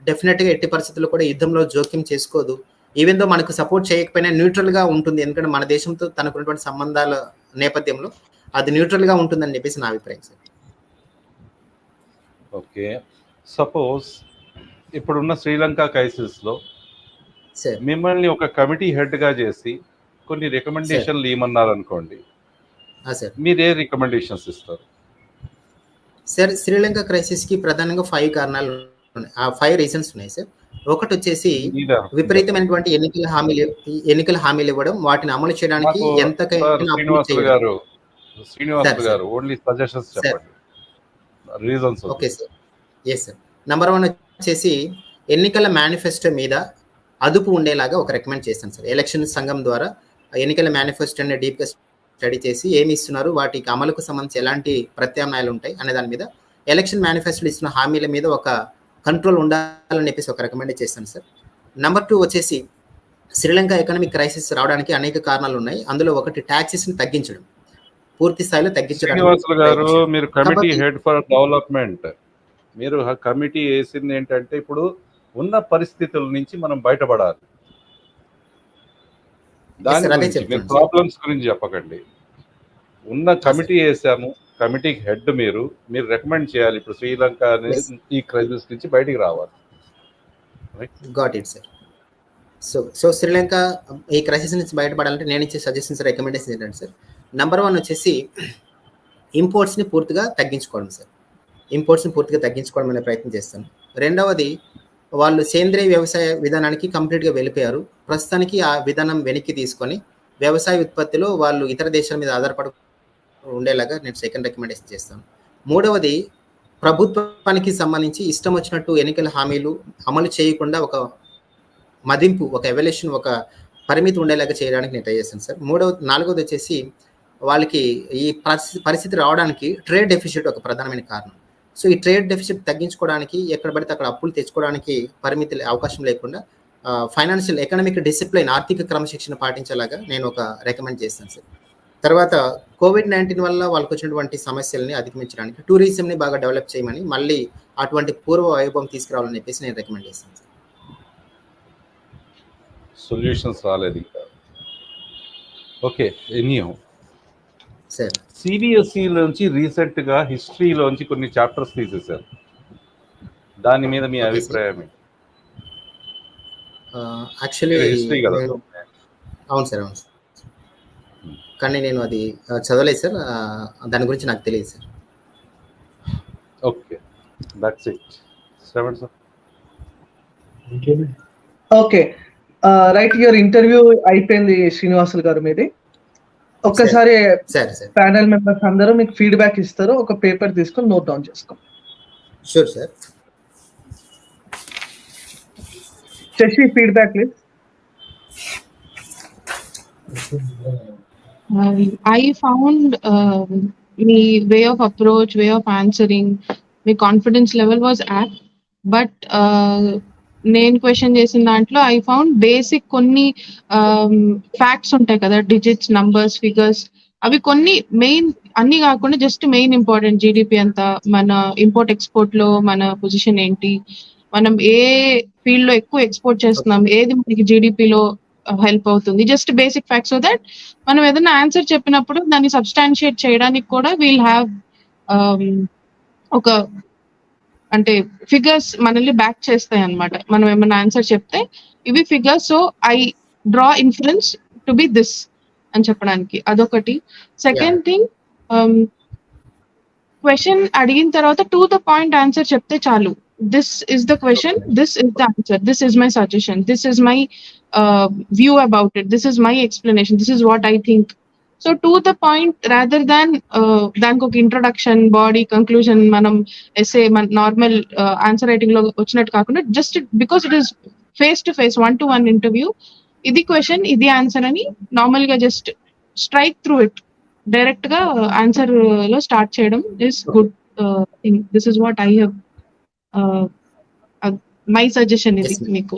డెఫినెట్గా ఎట్టి పరిస్థితుల్లో కూడా యుద్ధంలో జోక్యం చేసుకోదు. ఈవెన్ దో మనకు సపోర్ట్ చేయకపోయినా న్యూట్రల్గా ఉంటుంది. ఎందుకంటే మన దేశంతో తనకున్నటువంటి సంబంధాల నేపథ్యంలో అది న్యూట్రల్గా ఉంటుందని చెప్పేసి నా అభిప్రాయం సార్. ఓకే. సపోజ్ ఇప్పుడున్న శ్రీలంక క్రైసిస్లో సార్. మిమ్మల్ని ఒక కమిటీ హెడ్గా చేసి కొన్ని రికమెండేషన్లు ఇవ్వమన్నారు అనుకోండి మీరు ఏ రికమెండేషన్స్ ఇస్తారు? సార్ శ్రీలంక క్రైసిస్కి ప్రధానంగా ఫైవ్ కారణాలు ఉన్నాయి. ఆ ఫైవ్ రీజన్స్ ఉన్నాయి సార్. ఒకటి వచ్చేసి విపరీతమైనటువంటి ఎన్నికల హామీలు ఎన్నికల హామీలు ఇవ్వడం వాటిని అమలు చేయడానికి reasons okay sir. Yes sir number one వచ్చేసి ఎన్నికల మేనిఫెస్టో మీద అదుపు ఉండేలాగా ఒక రికమెండ్ చేస్తాను సార్ ఎలక్షన్ సంఘం ద్వారా ఎన్నికల మేనిఫెస్టోని డీప్గా స్టడీ చేసి ఏమి ఇస్తున్నారు వాటికి అమలుకు సంబంధించి ఎలాంటి ప్రత్యామ్నాయాలు ఉంటాయి అనే దాని మీద ఎలక్షన్ మేనిఫెస్టోలో ఇస్తున్న హామీల మీద ఒక కంట్రోల్ ఉండాలని చెప్పేసి ఒక రికమెండ్ చేస్తాను సార్ నెంబర్ టూ వచ్చేసి శ్రీలంక ఎకనామిక్ క్రైసిస్ రావడానికి అనేక కారణాలు ఉన్నాయి. అందులో ఒకటి ట్యాక్సెస్ని తగ్గించడం. పూర్తి స్థాయిలో తగ్గించడం గారు మీరు కమిటీ హెడ్ ఫర్ డెవలప్మెంట్ మీరు కమిటీ వేసింది ఏంటంటే ఇప్పుడు ఉన్న పరిస్థితుల నుంచి మనం బయటపడాలి. దాని. ప్రాబ్లమ్స్ గురించి చెప్పకండి. ఉన్న కమిటీ వేసాము. కమిటీకి హెడ్ మీరు మీరు రికమెండ్ చేయాలి. ఇప్పుడు శ్రీలంక. ఈ క్రైసిస్ నుంచి బయటికి రావాలి. Got it sir so so Sri Lanka ఈ క్రైసిస్ నుంచి బయటపడాలంటే నేను ఇచ్చే సజెషన్స్ రికమెండేషన్ ఏంటంటే సార్ నెంబర్ వన్ వచ్చేసి ఇంపోర్ట్స్ని పూర్తిగా తగ్గించుకోవడం సార్ ఇంపోర్ట్స్ని పూర్తిగా తగ్గించుకోవడం అనే ప్రయత్నం చేస్తాను రెండవది వాళ్ళు సేంద్రియ వ్యవసాయ విధానానికి కంప్లీట్గా వెళ్ళిపోయారు. ప్రస్తుతానికి ఆ విధానం వెనక్కి తీసుకొని వ్యవసాయ ఉత్పత్తిలో వాళ్ళు ఇతర దేశాల మీద ఆధారపడ ఉండేలాగా నేను సెకండ్ రికమెండేషన్ చేస్తాను. మూడవది ప్రభుత్వానికి సంబంధించి ఇష్టం వచ్చినట్టు ఎన్నికల హామీలు అమలు చేయకుండా ఒక మదింపు ఒక ఎవల్యూషన్ ఒక పరిమితి ఉండేలాగా చేయడానికి నేను ట్రై చేస్తాను సార్. మూడవ నాలుగవది వచ్చేసి వాళ్ళకి ఈ పరిస్థితి పరిస్థితి రావడానికి ట్రేడ్ డెఫిషిట్ ఒక ప్రధానమైన కారణం. సో ఈ ట్రేడ్ డెఫిసిట్ తగ్గించుకోవడానికి ఎక్కడ పడితే అక్కడ అప్పులు తెచ్చుకోవడానికి పరిమితి అవకాశం లేకుండా ఫైనాన్షియల్ ఎకనామిక్ డిసిప్లిన్ ఆర్థిక క్రమశిక్షణ పాటించేలాగా నేను ఒక రికమెండ్ చేస్తాను సార్. తర్వాత కోవిడ్ నైన్టీన్ వల్ల వాళ్ళకి వచ్చినటువంటి సమస్యల్ని అధిగమించడానికి టూరిజంని బాగా డెవలప్ చేయమని మళ్ళీ అటువంటి పూర్వ వైభవం తీసుకురావాలని చెప్పేసి నేను రికమెండ్ చేస్తాను సొల్యూషన్స్ రాలేదు ఇంకా. Okay anyhow sir. సిబిఎస్ఈ నుంచి రీసెంట్గా హిస్టరీలోంచి కొన్ని చాప్టర్స్ తీసేశారు. దాని మీద మీ. అభిప్రాయం? యాక్చువల్లీ హిస్టరీ కదా. అవును సార్ అవును సార్. కానీ నేను అది చదవలేదు సార్. దాని గురించి నాకు తెలియదు sir. Okay. That's it seven sir. Okay. Right your interview అయిపోయింది శ్రీనివాసులు గారు మీది. ఒక్కసారి సరే సార్. ప్యానల్ మెంబర్స్ అందరూ మీకు ఫీడ్బ్యాక్ ఇస్తారు. ఒక పేపర్ తీసుకొని నోట్ డౌన్ చేసుకో. Sure sir Shashi feedback please Um, I found మీ the way of approach, way of answering, confidence level level was but uh, నేను క్వశ్చన్ చేసిన దాంట్లో ఐ ఫౌండ్ బేసిక్ కొన్ని um, ఫ్యాక్ట్స్ ఉంటాయి కదా డిజిట్స్ నంబర్స్ ఫిగర్స్ అవి కొన్ని మెయిన్ అన్ని కాకుండా జస్ట్ మెయిన్ ఇంపార్టెంట్ జీడిపి అంతా మన ఇంపోర్ట్ ఎక్స్పోర్ట్లో మన పొజిషన్ ఏంటి మనం ఏ ఫీల్డ్లో ఎక్కువ ఎక్స్పోర్ట్ చేస్తున్నాం ఏది మనకి జీడిపిలో హెల్ప్ అవుతుంది. Just basic facts so that మనం ఏదైనా ఆన్సర్ చెప్పినప్పుడు దాన్ని సబ్స్టాన్షియేట్ చేయడానికి కూడా వీల్ హ్యావ్ ఒక అంటే ఫిగర్స్ మనల్ని బ్యాక్ చేస్తాయి అన్నమాట. మనం ఏమైనా ఆన్సర్ చెప్తే ఇవి figures so I draw inference to be this అని చెప్పడానికి. అదొకటి. సెకండ్ థింగ్ క్వశ్చన్ అడిగిన తర్వాత టు ద పాయింట్ ఆన్సర్ చెప్తే చాలు. This is the question this is the answer this is my suggestion this is my view about it this is my explanation this is what I think so to the point rather than దానికి ఒక introduction body conclusion మనం essay మన normal answer రైటింగ్లో వచ్చినట్టు కాకుండా just because it is face to face one to one interview ఇది question ఇది answer అని నార్మల్గా జస్ట్ స్ట్రైక్ త్రూ ఇట్ డైరెక్ట్గా ఆన్సర్లో స్టార్ట్ చేయడం is good thing this is what I have my suggestion ఇది Yes, ma'am. మీకు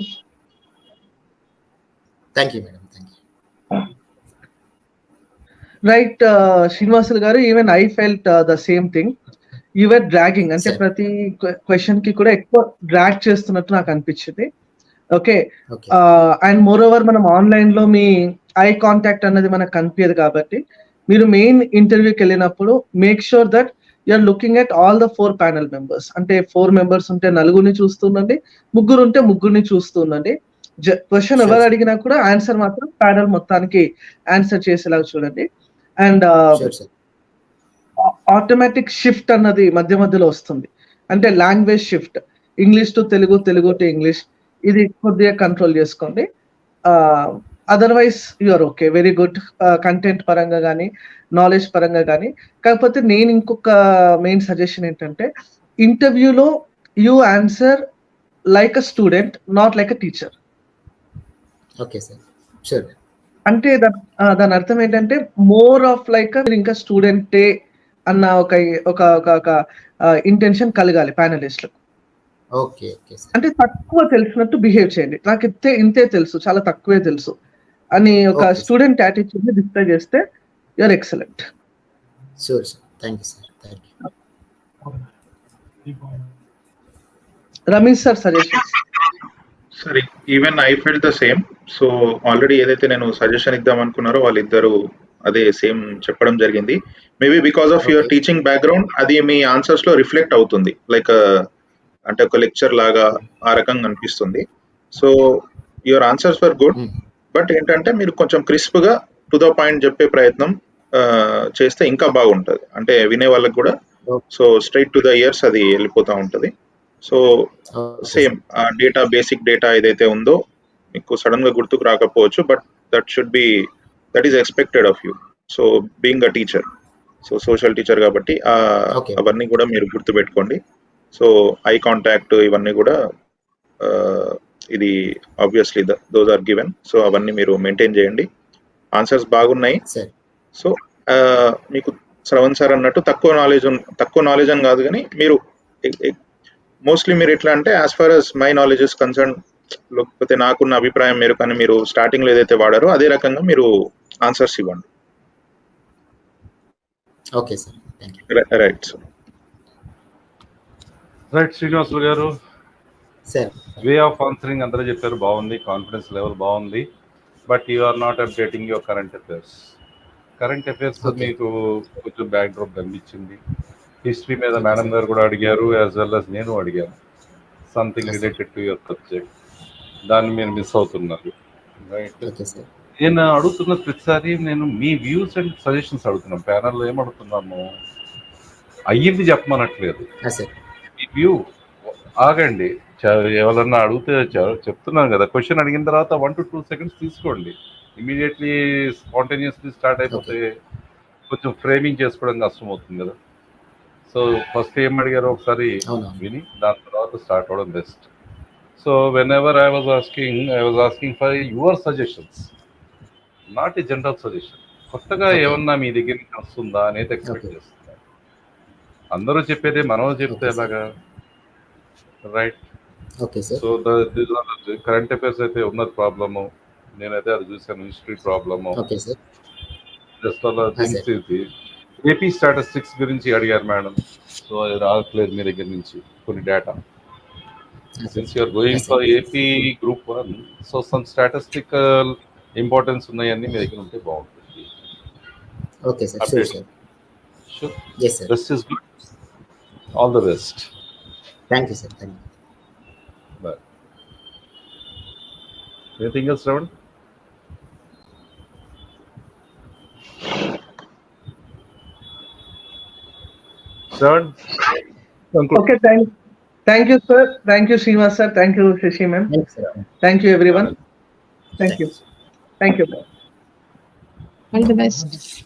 thank you madam thank you right Srinivasulu garu even I felt the same thing your dragging అంటే. ప్రతి క్వశ్చన్కి కూడా ఎక్కువ డ్రాగ్ చేస్తున్నట్టు నాకు అనిపించింది. ఓకే అండ్ మోర్ ఓవర్ మనం ఆన్లైన్లో మీ ఐ కాంటాక్ట్ అన్నది మనకు కనిపించదు కాబట్టి మీరు మెయిన్ ఇంటర్వ్యూకి వెళ్ళినప్పుడు make sure that you're looking at all the four panel members అంటే ఫోర్ మెంబర్స్ ఉంటే నలుగురిని చూస్తుండండి ముగ్గురు ఉంటే ముగ్గురిని చూస్తుండండి క్వశ్చన్ ఎవరు అడిగినా కూడా ఆన్సర్ మాత్రం ప్యానల్ మొత్తానికి ఆన్సర్ చేసేలాగా చూడండి. అండ్ ఆటోమేటిక్ షిఫ్ట్ అన్నది మధ్య మధ్యలో వస్తుంది. అంటే language shift English to Telugu Telugu to English ఇది కొద్దిగా కంట్రోల్ చేసుకోండి. Otherwise you're okay very good content పరంగా కానీ నాలెడ్జ్ పరంగా కానీ కాకపోతే నేను ఇంకొక మెయిన్ సజెషన్ ఏంటంటే ఇంటర్వ్యూలో you answer like a student not like a teacher okay sir. Sure అంటే దాని అర్థం ఏంటంటే మోర్ ఆఫ్ లైక్ ఇంకా స్టూడెంటే అన్న ఒక ఒక ఒక ఇంటెన్షన్ కలగాలి ప్యానలిస్ట్లకు ఓకే అంటే తక్కువ తెలిసినట్టు బిహేవ్ చేయండి. నాకు ఇంతే ఇంతే తెలుసు చాలా తక్కువే తెలుసు అని ఒక. స్టూడెంట్ యాటిట్యూడ్ని డిస్ప్లే చేస్తే you're excellent sure sir thank you sir thank you Ramesh sir suggestions సరే even I felt the same so already ఏదైతే నేను సజెషన్ ఇద్దాం అనుకున్నారో వాళ్ళిద్దరు అదే సేమ్ చెప్పడం జరిగింది. Maybe because of your. Teaching background అది మీ ఆన్సర్స్లో రిఫ్లెక్ట్ అవుతుంది. లైక్ అంటే ఒక లెక్చర్ లాగా ఆ రకంగా అనిపిస్తుంది. So your answers were good. But ఏంటంటే మీరు కొంచెం క్రిస్ప్గా టు ద పాయింట్ చెప్పే ప్రయత్నం ఆ, చేస్తే ఇంకా బాగుంటది. అంటే వినే వాళ్ళకి కూడా. So straight to the ears అది వెళ్ళిపోతూ ఉంటది. సో సేమ్ ఆ డేటా బేసిక్ డేటా ఏదైతే ఉందో మీకు సడన్గా గుర్తుకు రాకపోవచ్చు but that should be that is expected of you so being a teacher so social teacher కాబట్టి. అవన్నీ కూడా మీరు గుర్తుపెట్టుకోండి. సో ఐ కాంటాక్ట్ ఇవన్నీ కూడా ఇది obviously those are given so అవన్నీ మీరు మెయింటైన్ చేయండి. ఆన్సర్స్ బాగున్నాయి. సో మీకు శ్రవణ్ సార్ అన్నట్టు తక్కువ నాలెడ్జ్ తక్కువ నాలెడ్జ్ అని కాదు కానీ మీరు మోస్ట్లీ మీరు ఎట్లా అంటే as far as my knowledge is concern లేకపోతే నాకున్న అభిప్రాయం మీరు కానీ మీరు స్టార్టింగ్లో ఏదైతే వాడారో అదే రకంగా మీరు ఆన్సర్స్ ఇవ్వండి. Okay sir right so right Srinivasulu garu. Sir way of answering అందరూ చెప్పారు బాగుంది కాన్ఫిడెన్స్ లెవెల్ బాగుంది but you are not updating your current affairs current affairs. మీకు కొంచెం బ్యాక్ డ్రాప్ కనిపించింది హిస్టరీ మీద మేడం గారు కూడా అడిగారు యాజ్ వెల్ as నేను అడిగాను. Something. Related to your subject దాన్ని మీరు మిస్ అవుతున్నారు. రైట్ నేను అడుగుతున్న ప్రతిసారి నేను మీ వ్యూస్ అండ్ సజెషన్స్ అడుగుతున్నాను. ప్యానల్లో ఏం అడుగుతున్నాము అయ్యింది చెప్పమనట్లేదు. మీ వ్యూ ఆగండి. ఎవరన్నా అడిగితే చెప్తున్నాను కదా. క్వశ్చన్ అడిగిన తర్వాత వన్ టు టూ సెకండ్స్ తీసుకోండి. ఇమీడియట్లీ స్పాంటేనియస్లీ స్టార్ట్ అయిపోతే కొంచెం ఫ్రేమింగ్ చేసుకోవడం కష్టం అవుతుంది కదా. సో ఫస్ట్ ఏం అడిగారో ఒకసారి విని దాని తర్వాత స్టార్ట్ అవడం best. So whenever I was asking I was asking for your suggestions not a general suggestion కొత్తగా. ఏమన్నా మీ దగ్గర నుంచి వస్తుందా అనేది ఎక్స్పెక్ట్ Okay. చేస్తున్నాను అందరూ చెప్పేదే మనం చెప్తే. ఎలాగా? రైట్ సో కరెంట్ అఫైర్స్ అయితే ఉన్నది ప్రాబ్లము. నేనైతే అది చూసాను హిస్టరీ ప్రాబ్లము. జస్ట్ అలా. థింగ్స్ ఇది. ఏపీ స్టాటిస్టిక్స్ గురించి అడిగారు మేడం. సో అది రావట్లేదు మీ దగ్గర నుంచి కొన్ని data since you're going Yes, for sir. AP group one so some statistical importance ఉన్నాయన్నీ మీ దగ్గర ఉంటే బాగుంటుంది. Okay sir sure Update. Sir sure yes sir best is good all the best thank you sir thank you bye anything else Shravan Sir, conclude. Okay, thank, thank you, sir. Thank you, Shiva sir. Thank you, Shashi, ma'am. Thank you, everyone. Thank you. Thank you. All the best.